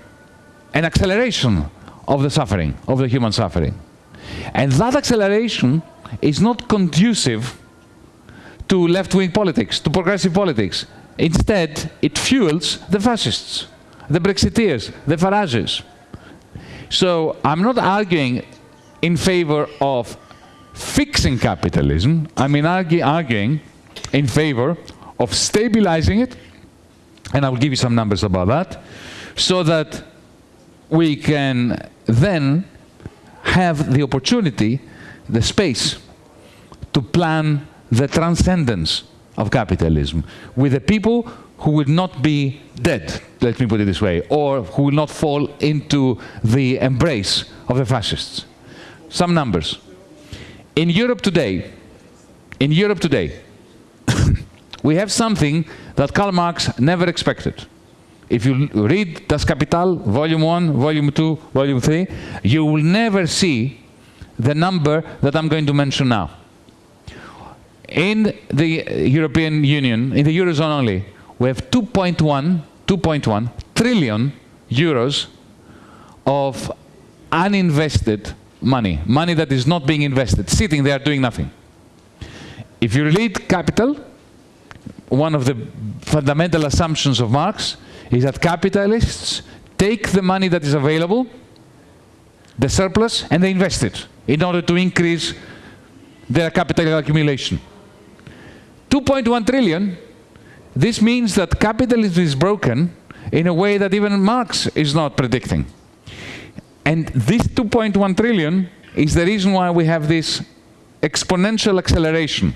an acceleration of the suffering, of the human suffering. And that acceleration is not conducive to left-wing politics, to progressive politics. Instead, it fuels the fascists, the Brexiteers, the Farages. So I'm not arguing in favor of fixing capitalism. I mean argue, arguing in favor of stabilizing it, and I will give you some numbers about that, so that we can then have the opportunity, the space, to plan the transcendence of capitalism with the people who will not be dead, let me put it this way, or who will not fall into the embrace of the fascists. Some numbers. In Europe today, in Europe today, we have something that Karl Marx never expected. If you read Das Kapital, Volume 1, Volume 2, Volume 3, you will never see the number that I'm going to mention now. In the European Union, in the Eurozone only, we have 2.1 2.1 trillion euros of uninvested money, money that is not being invested, sitting there doing nothing. If you read Capital, one of the fundamental assumptions of Marx is that capitalists take the money that is available, the surplus, and they invest it in order to increase their capital accumulation. 2.1 trillion, this means that capitalism is broken in a way that even Marx is not predicting. And this 2.1 trillion is the reason why we have this exponential acceleration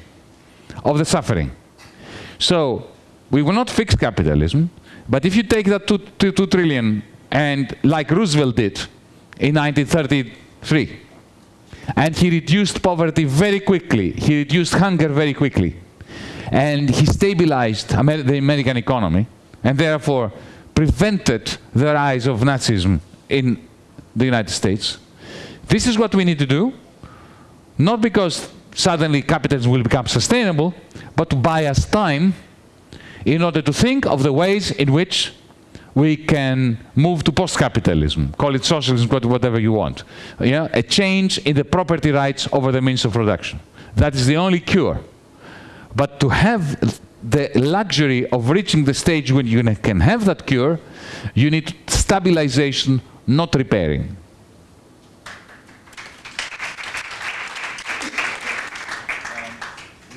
of the suffering. So we will not fix capitalism, but if you take that 2, 2, 2 trillion and like Roosevelt did in 1933, and he reduced poverty very quickly, he reduced hunger very quickly, and he stabilized Amer the American economy, and therefore prevented the rise of Nazism in the United States. This is what we need to do, not because suddenly capitalism will become sustainable, but to buy us time in order to think of the ways in which we can move to post-capitalism, call it socialism, whatever you want. Yeah, a change in the property rights over the means of production. That is the only cure. But to have the luxury of reaching the stage when you can have that cure, you need stabilization, not repairing.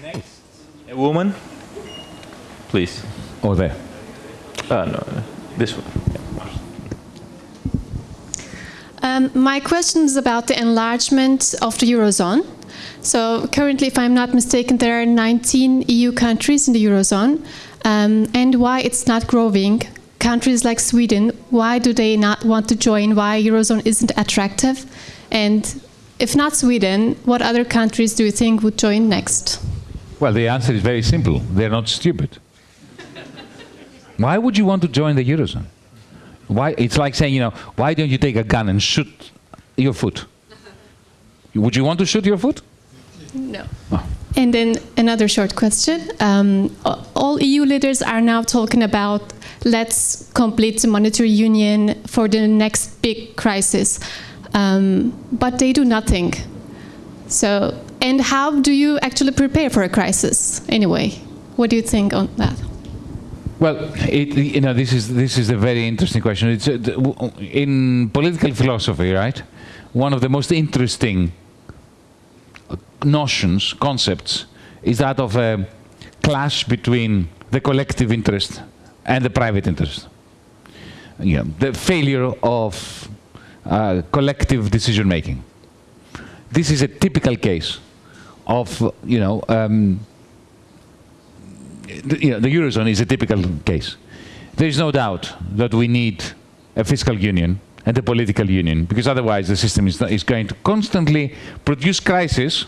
Next, A woman, please. Or there. Uh, no, no, this one. Um, my question is about the enlargement of the Eurozone. So currently, if I'm not mistaken, there are 19 EU countries in the Eurozone. Um, and why it's not growing? Countries like Sweden, why do they not want to join? Why Eurozone isn't attractive? And if not Sweden, what other countries do you think would join next? Well, the answer is very simple. They're not stupid. Why would you want to join the Eurozone? Why? It's like saying, you know, why don't you take a gun and shoot your foot? Would you want to shoot your foot? No. And then another short question. Um, all EU leaders are now talking about let's complete the monetary union for the next big crisis. Um, but they do nothing. So, and how do you actually prepare for a crisis anyway? What do you think on that? Well, it, you know, this is this is a very interesting question. It's uh, in political philosophy, right? One of the most interesting notions, concepts, is that of a clash between the collective interest and the private interest. You know, the failure of uh, collective decision making. This is a typical case of, you know, um, you know, the Eurozone is a typical case. There is no doubt that we need a fiscal union and a political union, because otherwise the system is, is going to constantly produce crises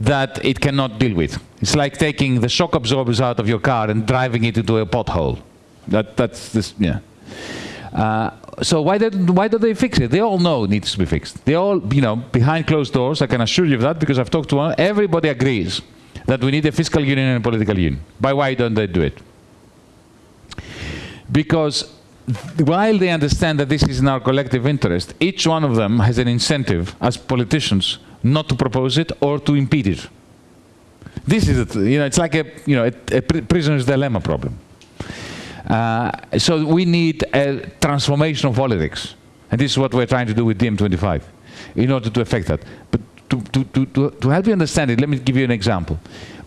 that it cannot deal with. It's like taking the shock absorbers out of your car and driving it into a pothole. That, that's this, yeah. Uh, so why did why do they fix it? They all know it needs to be fixed. They all, you know, behind closed doors. I can assure you of that because I've talked to one. Everybody agrees that we need a fiscal union and a political union. But why don't they do it? Because while they understand that this is in our collective interest, each one of them has an incentive as politicians not to propose it or to impede it. This is, it, you know, it's like a, you know, a, a prisoner's dilemma problem. Uh, so we need a transformation of politics. And this is what we're trying to do with DiEM25 in order to affect that. But to, to, to, to, help you understand it, let me give you an example.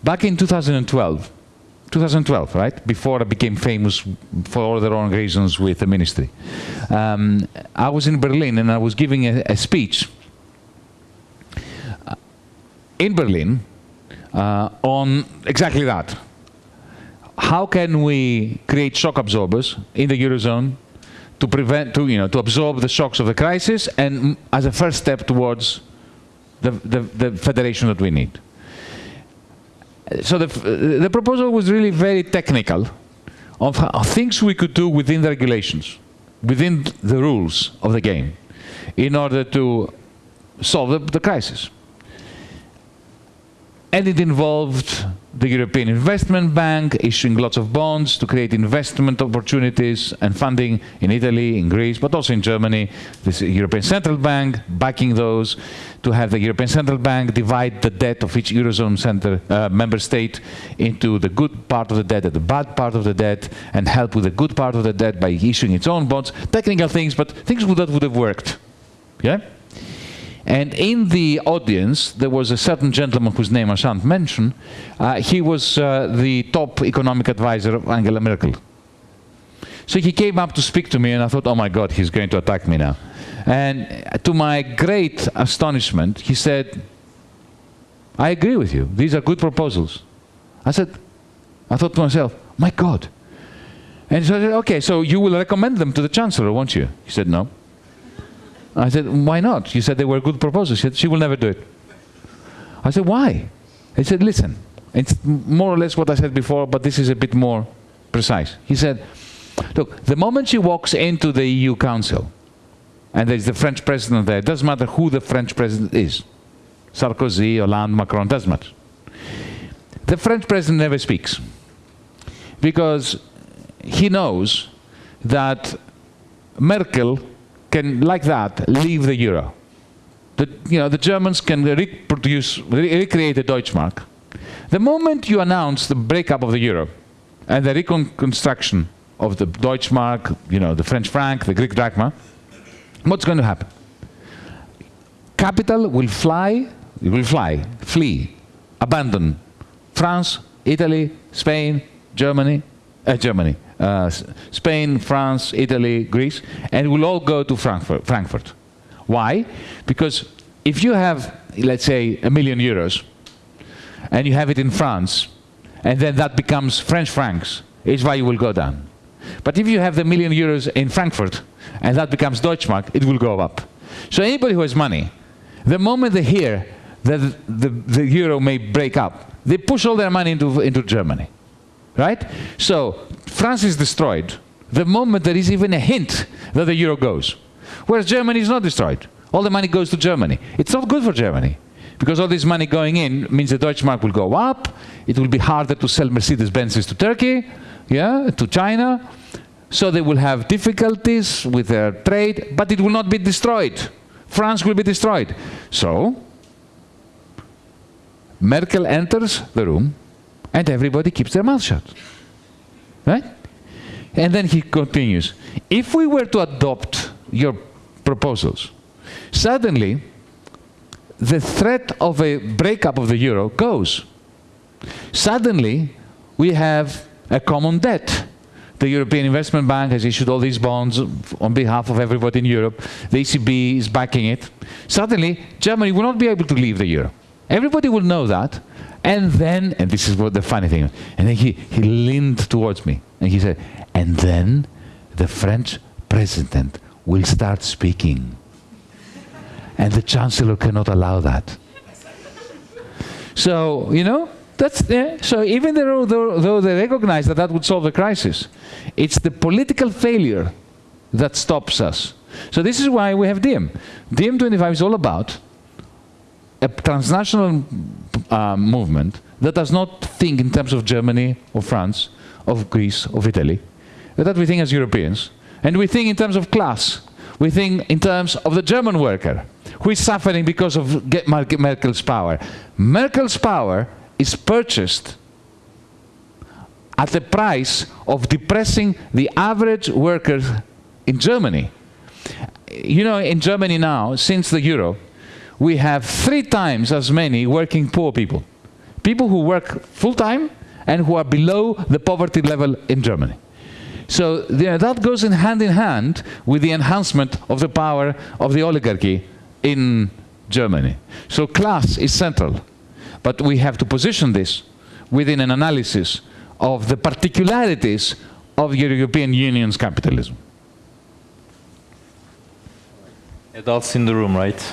Back in 2012, 2012, right? Before I became famous for all the wrong reasons with the ministry. Um, I was in Berlin and I was giving a, a speech uh, in Berlin uh, on exactly that. How can we create shock absorbers in the Eurozone to prevent, to, you know, to absorb the shocks of the crisis and mm, as a first step towards the, the, the federation that we need? so the, the proposal was really very technical of things we could do within the regulations, within the rules of the game, in order to solve the, the crisis. And it involved the European Investment Bank issuing lots of bonds to create investment opportunities and funding in Italy, in Greece, but also in Germany. The European Central Bank backing those, to have the European Central Bank divide the debt of each Eurozone center, uh, member state into the good part of the debt and the bad part of the debt, and help with the good part of the debt by issuing its own bonds. Technical things, but things that would have worked. Yeah? And in the audience, there was a certain gentleman whose name I shan't mention. Uh, he was uh, the top economic advisor of Angela Merkel. So he came up to speak to me, and I thought, oh my God, he's going to attack me now. And to my great astonishment, he said, I agree with you. These are good proposals. I said, I thought to myself, my God. And so I said, okay, so you will recommend them to the Chancellor, won't you? He said, no. I said, why not? You said they were good proposals. She said, she will never do it. I said, why? He said, listen, it's more or less what I said before, but this is a bit more precise. He said, look, the moment she walks into the EU Council, and there's the French president there, it doesn't matter who the French president is. Sarkozy, Hollande, Macron, doesn't matter. The French president never speaks. Because he knows that Merkel can, like that, leave the euro. The, you know, the Germans can reproduce, re recreate the Deutschmark. The moment you announce the breakup of the euro and the reconstruction of the Deutschmark, you know, the French franc, the Greek drachma, what's going to happen? Capital will fly, will fly, flee, abandon France, Italy, Spain, Germany, uh, Germany, uh, Spain, France, Italy, Greece, and we'll all go to Frankfurt. Frankfurt. Why? Because if you have, let's say, a million euros, and you have it in France, and then that becomes French francs, why you will go down. But if you have the million euros in Frankfurt, and that becomes Deutschmark, it will go up. So anybody who has money, the moment they hear that the, the euro may break up, they push all their money into, into Germany. Right? So France is destroyed the moment there is even a hint that the euro goes. Whereas Germany is not destroyed. All the money goes to Germany. It's not good for Germany. Because all this money going in means the Deutsche Mark will go up, it will be harder to sell Mercedes-Benzes to Turkey, yeah, to China, so they will have difficulties with their trade, but it will not be destroyed. France will be destroyed. So, Merkel enters the room, and everybody keeps their mouth shut. Right? And then he continues, if we were to adopt your proposals, suddenly the threat of a breakup of the euro goes. Suddenly, we have a common debt. The European Investment Bank has issued all these bonds on behalf of everybody in Europe. The ECB is backing it. Suddenly, Germany will not be able to leave the euro. Everybody will know that. And then, and this is what the funny thing, and then he, he leaned towards me and he said, and then the French president will start speaking. And the chancellor cannot allow that. So, you know, that's yeah. So even though, though, though they recognize that that would solve the crisis, it's the political failure that stops us. So this is why we have DiEM. DiEM25 is all about a transnational uh, movement that does not think in terms of Germany or France, of Greece, of Italy, that we think as Europeans. And we think in terms of class. We think in terms of the German worker, who is suffering because of Merkel's power. Merkel's power is purchased at the price of depressing the average worker in Germany. You know, in Germany now, since the euro, we have three times as many working poor people. People who work full-time and who are below the poverty level in Germany. So that goes in hand in hand with the enhancement of the power of the oligarchy in Germany. So class is central, but we have to position this within an analysis of the particularities of the European Union's capitalism. Adults in the room, right?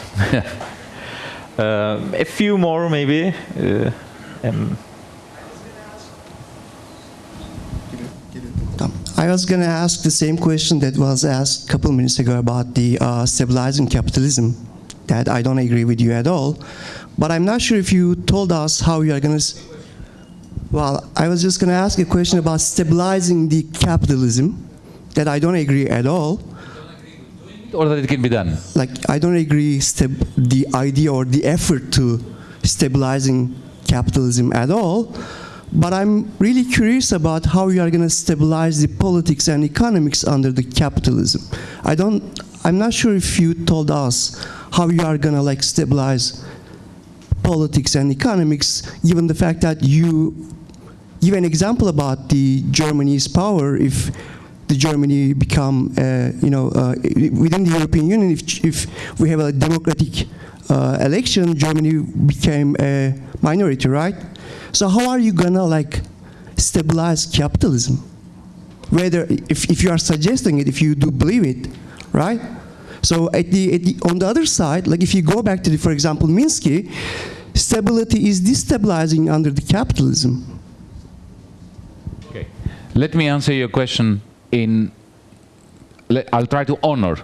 uh, a few more, maybe. Uh, um. I was going to ask the same question that was asked a couple minutes ago about the uh, stabilizing capitalism, that I don't agree with you at all. But I'm not sure if you told us how you are going to... Well, I was just going to ask a question about stabilizing the capitalism, that I don't agree at all. Or that it can be done? Like, I don't agree the idea or the effort to stabilizing capitalism at all. But I'm really curious about how you are going to stabilize the politics and economics under the capitalism. I don't, I'm not sure if you told us how you are going to like stabilize politics and economics, given the fact that you give an example about the Germany's power if the Germany become, uh, you know, uh, within the European Union, if, if we have a democratic uh, election, Germany became a minority, right? So how are you gonna like stabilize capitalism? Whether if, if you are suggesting it, if you do believe it, right? So at the, at the, on the other side, like if you go back to the, for example, Minsky, stability is destabilizing under the capitalism. Okay. Let me answer your question in, I'll try to honor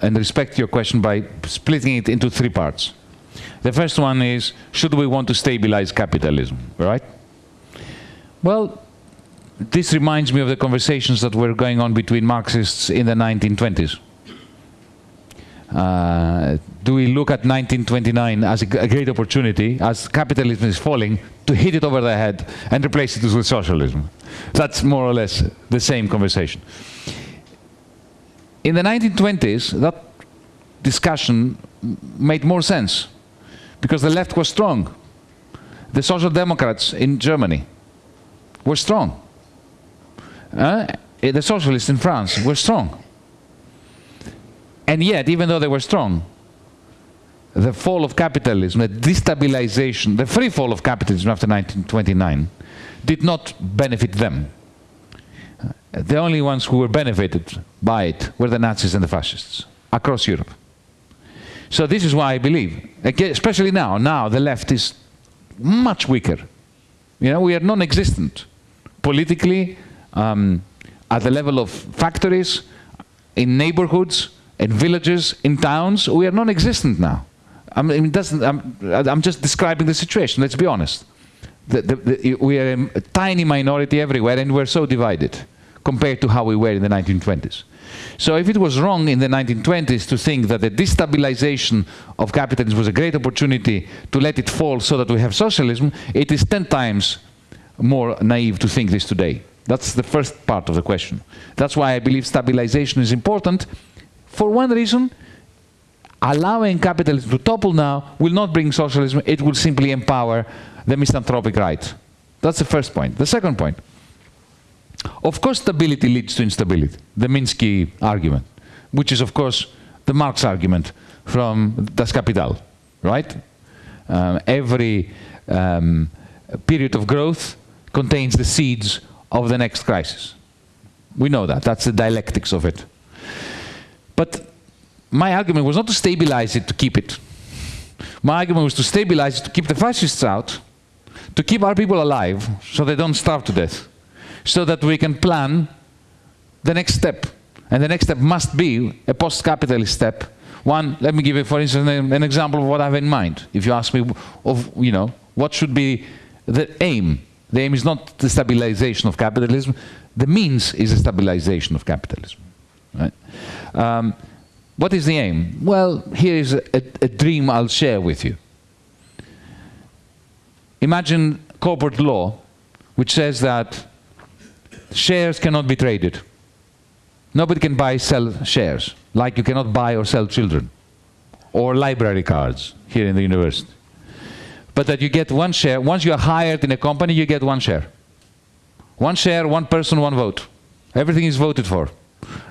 and respect your question by splitting it into three parts. The first one is, should we want to stabilize capitalism, right? Well, this reminds me of the conversations that were going on between Marxists in the 1920s. Uh, do we look at 1929 as a, great opportunity, as capitalism is falling, to hit it over the head and replace it with socialism? That's more or less the same conversation. In the 1920s, that discussion made more sense because the left was strong. The Social Democrats in Germany were strong. Uh, the socialists in France were strong. And yet, even though they were strong, the fall of capitalism, the destabilization, the free fall of capitalism after 1929 did not benefit them. The only ones who were benefited by it were the Nazis and the fascists across Europe. So this is why I believe, especially now, now the left is much weaker. You know, we are non-existent politically, um, at the level of factories, in neighborhoods, in villages, in towns. We are non-existent now. I mean, it doesn't, I'm, I'm just describing the situation. Let's be honest. The, the, the, we are a tiny minority everywhere, and we're so divided compared to how we were in the 1920s. So if it was wrong in the 1920s to think that the destabilization of capitalism was a great opportunity to let it fall so that we have socialism, it is 10 times more naive to think this today. That's the first part of the question. That's why I believe stabilization is important. For one reason, allowing capitalism to topple now will not bring socialism, it will simply empower the misanthropic right. That's the first point. The second point, of course stability leads to instability, the Minsky argument, which is of course the Marx argument from Das Kapital, right? Um, every um, period of growth contains the seeds of the next crisis. We know that, that's the dialectics of it. But my argument was not to stabilize it, to keep it. My argument was to stabilize it, to keep the fascists out, to keep our people alive so they don't starve to death, so that we can plan the next step. And the next step must be a post-capitalist step. One, let me give you, for instance, an, an example of what I have in mind. If you ask me of, you know, what should be the aim. The aim is not the stabilization of capitalism. The means is the stabilization of capitalism. Right? Um, what is the aim? Well, here is a, a, a dream I'll share with you. Imagine corporate law, which says that shares cannot be traded. Nobody can buy, sell shares, like you cannot buy or sell children, or library cards here in the university. But that you get one share, once you are hired in a company, you get one share. One share, one person, one vote. Everything is voted for.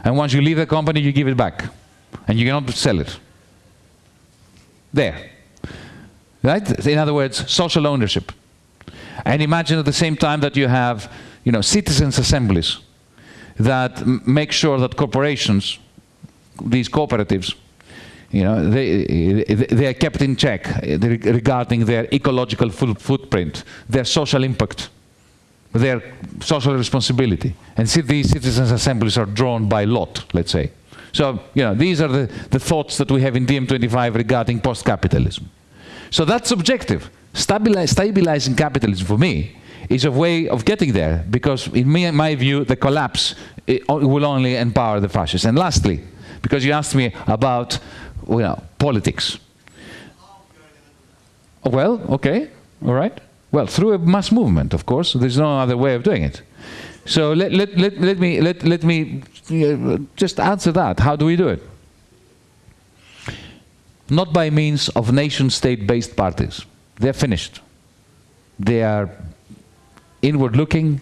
And once you leave the company, you give it back. And you cannot sell it. There. Right? In other words, social ownership. And imagine at the same time that you have, you know, citizens' assemblies that make sure that corporations, these cooperatives, you know, they, they are kept in check regarding their ecological footprint, their social impact, their social responsibility. And see, these citizens' assemblies are drawn by lot, let's say. So, you know, these are the, the thoughts that we have in DiEM25 regarding post-capitalism. So that's objective. Stabilize, stabilizing capitalism for me is a way of getting there because in my, my view the collapse will only empower the fascists. And lastly, because you asked me about you know, politics. Well, okay, all right. Well, through a mass movement, of course. There's no other way of doing it. So let, let, let, let me, let, let me just answer that. How do we do it? Not by means of nation-state-based parties. They're finished. They are inward-looking.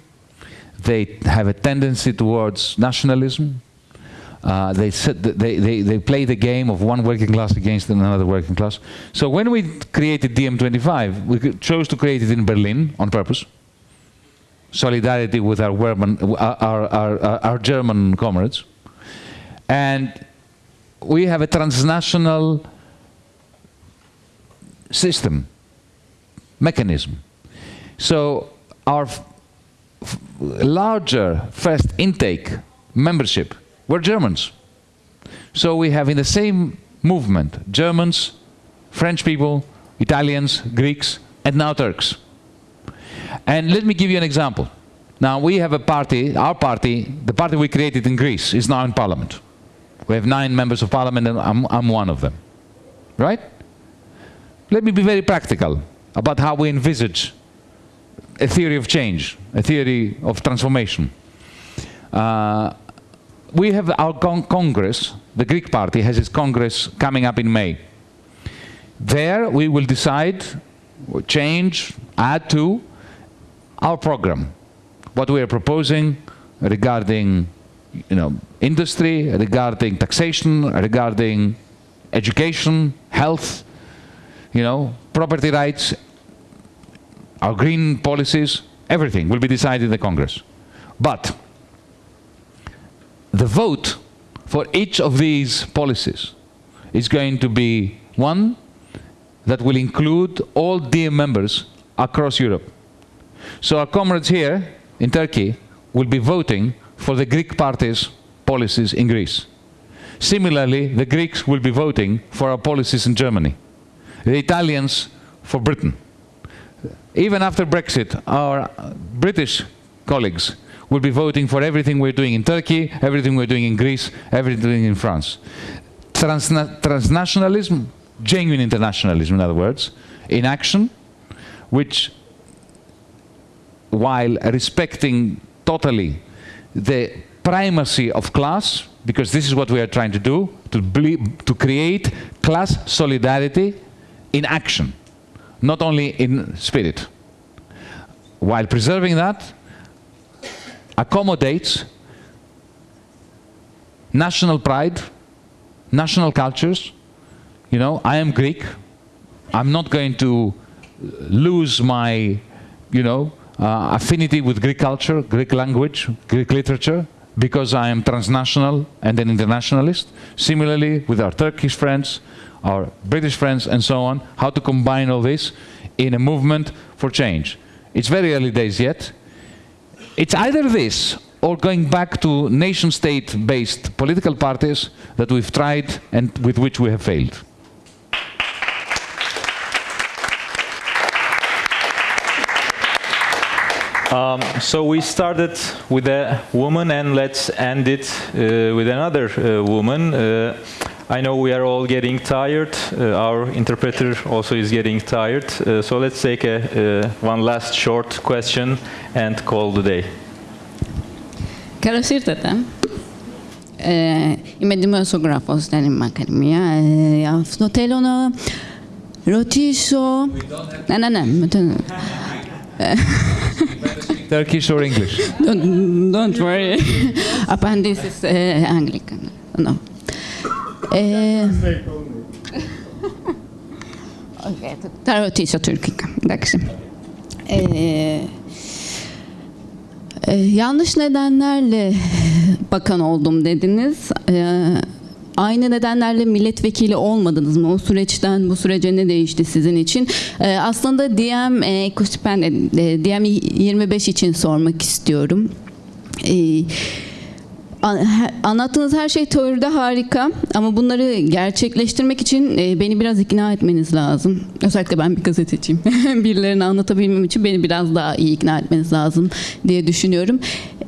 They have a tendency towards nationalism. Uh, they, the, they, they, they play the game of one working class against another working class. So when we created DiEM25, we chose to create it in Berlin on purpose. Solidarity with our, German, our, our, our, our German comrades. And we have a transnational system, mechanism. So our larger first intake membership were Germans. So we have in the same movement Germans, French people, Italians, Greeks, and now Turks. And let me give you an example. Now we have a party, our party, the party we created in Greece is now in parliament. We have nine members of parliament and I'm, I'm one of them. Right? Let me be very practical about how we envisage a theory of change, a theory of transformation. Uh, we have our con Congress, the Greek party has its Congress coming up in May. There we will decide, change, add to our program, what we are proposing regarding you know, industry, regarding taxation, regarding education, health, you know, property rights, our green policies, everything will be decided in the Congress. But the vote for each of these policies is going to be one that will include all dear members across Europe. So our comrades here in Turkey will be voting for the Greek party's policies in Greece. Similarly, the Greeks will be voting for our policies in Germany. The Italians for Britain. Even after Brexit, our British colleagues will be voting for everything we're doing in Turkey, everything we're doing in Greece, everything in France. Transna transnationalism, genuine internationalism in other words, in action, which while respecting totally the primacy of class, because this is what we are trying to do, to, to create class solidarity in action, not only in spirit. While preserving that, accommodates national pride, national cultures. You know, I am Greek. I'm not going to lose my, you know, uh, affinity with Greek culture, Greek language, Greek literature, because I am transnational and an internationalist. Similarly, with our Turkish friends, our British friends, and so on, how to combine all this in a movement for change. It's very early days yet. It's either this or going back to nation-state-based political parties that we've tried and with which we have failed. Um, so we started with a woman and let's end it uh, with another uh, woman. Uh, I know we are all getting tired. Uh, our interpreter also is getting tired. Uh, so let's take a, uh, one last short question and call the day. Καλώς ήρθατε. Ε, είμαι δημοσιογράφος στην Ακαδημία. Ε, αυτό θέλω να ρωτήσω... Ναι, ναι, ναι. Turkish or English? Don't, don't worry. Απαντήσεις ε, αγγλικά. No. Ε, okay, θα ρωτήσω τουρκικά. Εντάξει. Ε, e, yanlış nedenlerle bakan oldum dediniz. E, aynı nedenlerle milletvekili olmadınız mı? O süreçten bu sürece ne değişti sizin için? E, aslında DM e, ben de, DM 25 için sormak istiyorum. E, Anlattığınız her şey teoride harika ama bunları gerçekleştirmek için e, beni biraz ikna etmeniz lazım. Özellikle ben bir gazeteciyim. Birilerini anlatabilmem için beni biraz daha iyi ikna etmeniz lazım diye düşünüyorum.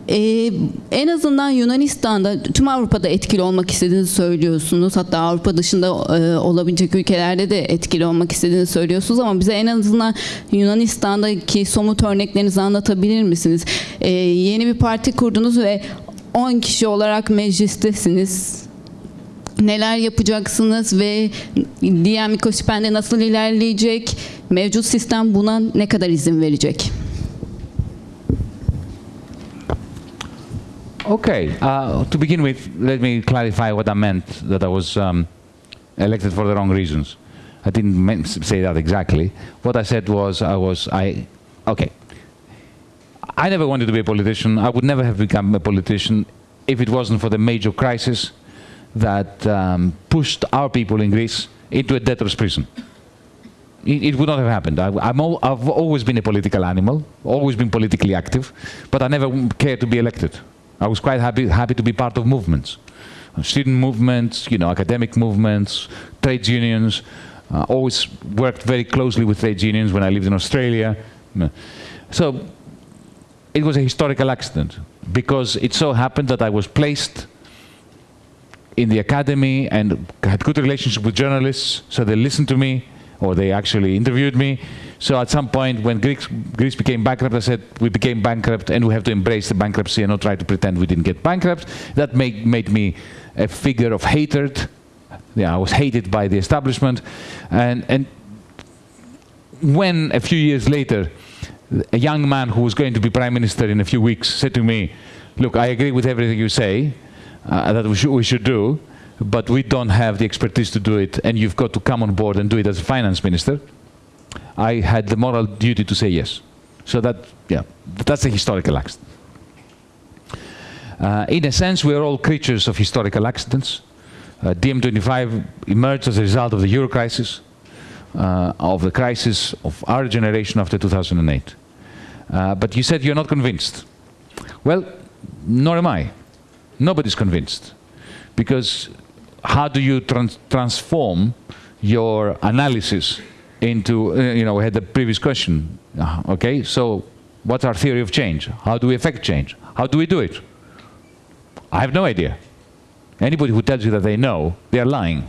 Ee, en azından Yunanistan'da, tüm Avrupa'da etkili olmak istediğinizi söylüyorsunuz. Hatta Avrupa dışında e, olabilecek ülkelerde de etkili olmak istediğinizi söylüyorsunuz. Ama bize en azından Yunanistan'daki somut örneklerinizi anlatabilir misiniz? Ee, yeni bir parti kurdunuz ve 10 kişi olarak meclistesiniz. Neler yapacaksınız ve diğer mikrospende nasıl ilerleyecek? Mevcut sistem buna ne kadar izin verecek? Okay, uh, to begin with, let me clarify what I meant, that I was um, elected for the wrong reasons. I didn't say that exactly. What I said was, I was, I, okay. I never wanted to be a politician. I would never have become a politician if it wasn't for the major crisis that um, pushed our people in Greece into a debtor's prison. It, it would not have happened. I, al I've always been a political animal, always been politically active, but I never cared to be elected. I was quite happy, happy to be part of movements. Student movements, you know, academic movements, trade unions. Uh, always worked very closely with trade unions when I lived in Australia. So it was a historical accident because it so happened that I was placed in the academy and had good relationship with journalists, so they listened to me, or they actually interviewed me. So at some point, when Greece, Greece became bankrupt, I said, we became bankrupt and we have to embrace the bankruptcy and not try to pretend we didn't get bankrupt. That made, made me a figure of hatred. Yeah, I was hated by the establishment. And, and when a few years later, a young man who was going to be prime minister in a few weeks said to me, look, I agree with everything you say, uh, that we should, we should do, but we don't have the expertise to do it, and you've got to come on board and do it as a finance minister. I had the moral duty to say yes. So that, yeah, that's a historical accident. Uh, in a sense, we are all creatures of historical accidents. Uh, DiEM25 emerged as a result of the euro crisis, uh, of the crisis of our generation after 2008. Uh, but you said you're not convinced. Well, nor am I. Nobody's convinced. Because how do you trans transform your analysis into, uh, you know, we had the previous question. Uh, okay, so what's our theory of change? How do we affect change? How do we do it? I have no idea. Anybody who tells you that they know, they are lying.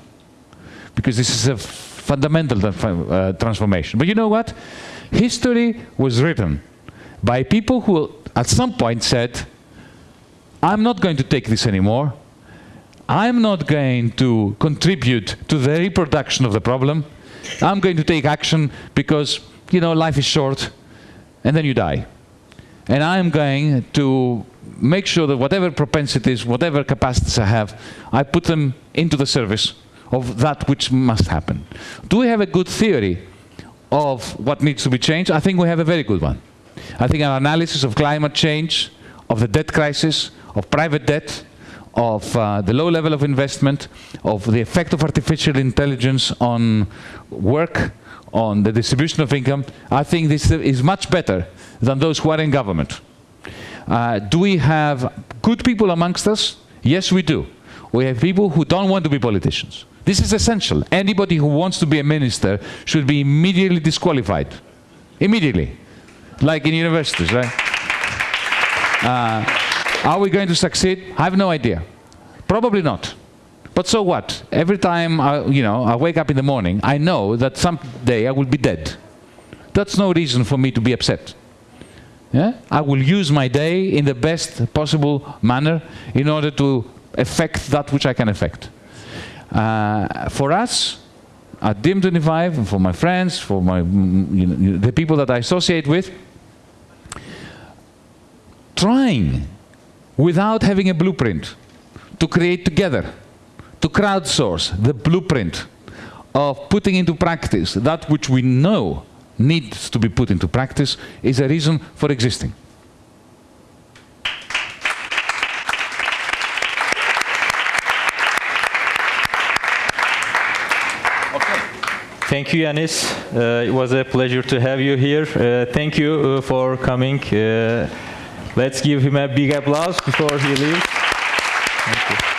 Because this is a fundamental uh, transformation. But you know what? History was written by people who at some point said, I'm not going to take this anymore. I'm not going to contribute to the reproduction of the problem. I'm going to take action because, you know, life is short and then you die. And I'm going to make sure that whatever propensities, whatever capacities I have, I put them into the service of that which must happen. Do we have a good theory of what needs to be changed? I think we have a very good one. I think an analysis of climate change, of the debt crisis, of private debt, of uh, the low level of investment, of the effect of artificial intelligence on work, on the distribution of income, I think this is much better than those who are in government. Uh, do we have good people amongst us? Yes, we do. We have people who don't want to be politicians. This is essential. Anybody who wants to be a minister should be immediately disqualified. Immediately. Like in universities, right? Uh, are we going to succeed? I have no idea. Probably not. But so what? Every time I, you know, I wake up in the morning, I know that someday I will be dead. That's no reason for me to be upset. Yeah? I will use my day in the best possible manner in order to affect that which I can affect. Uh, for us, at DiEM25, for my friends, for my, you know, the people that I associate with, trying without having a blueprint to create together, to crowdsource the blueprint of putting into practice that which we know needs to be put into practice is a reason for existing. Thank you, Yanis. Uh, it was a pleasure to have you here. Uh, thank you uh, for coming. Let's give him a big applause before he leaves.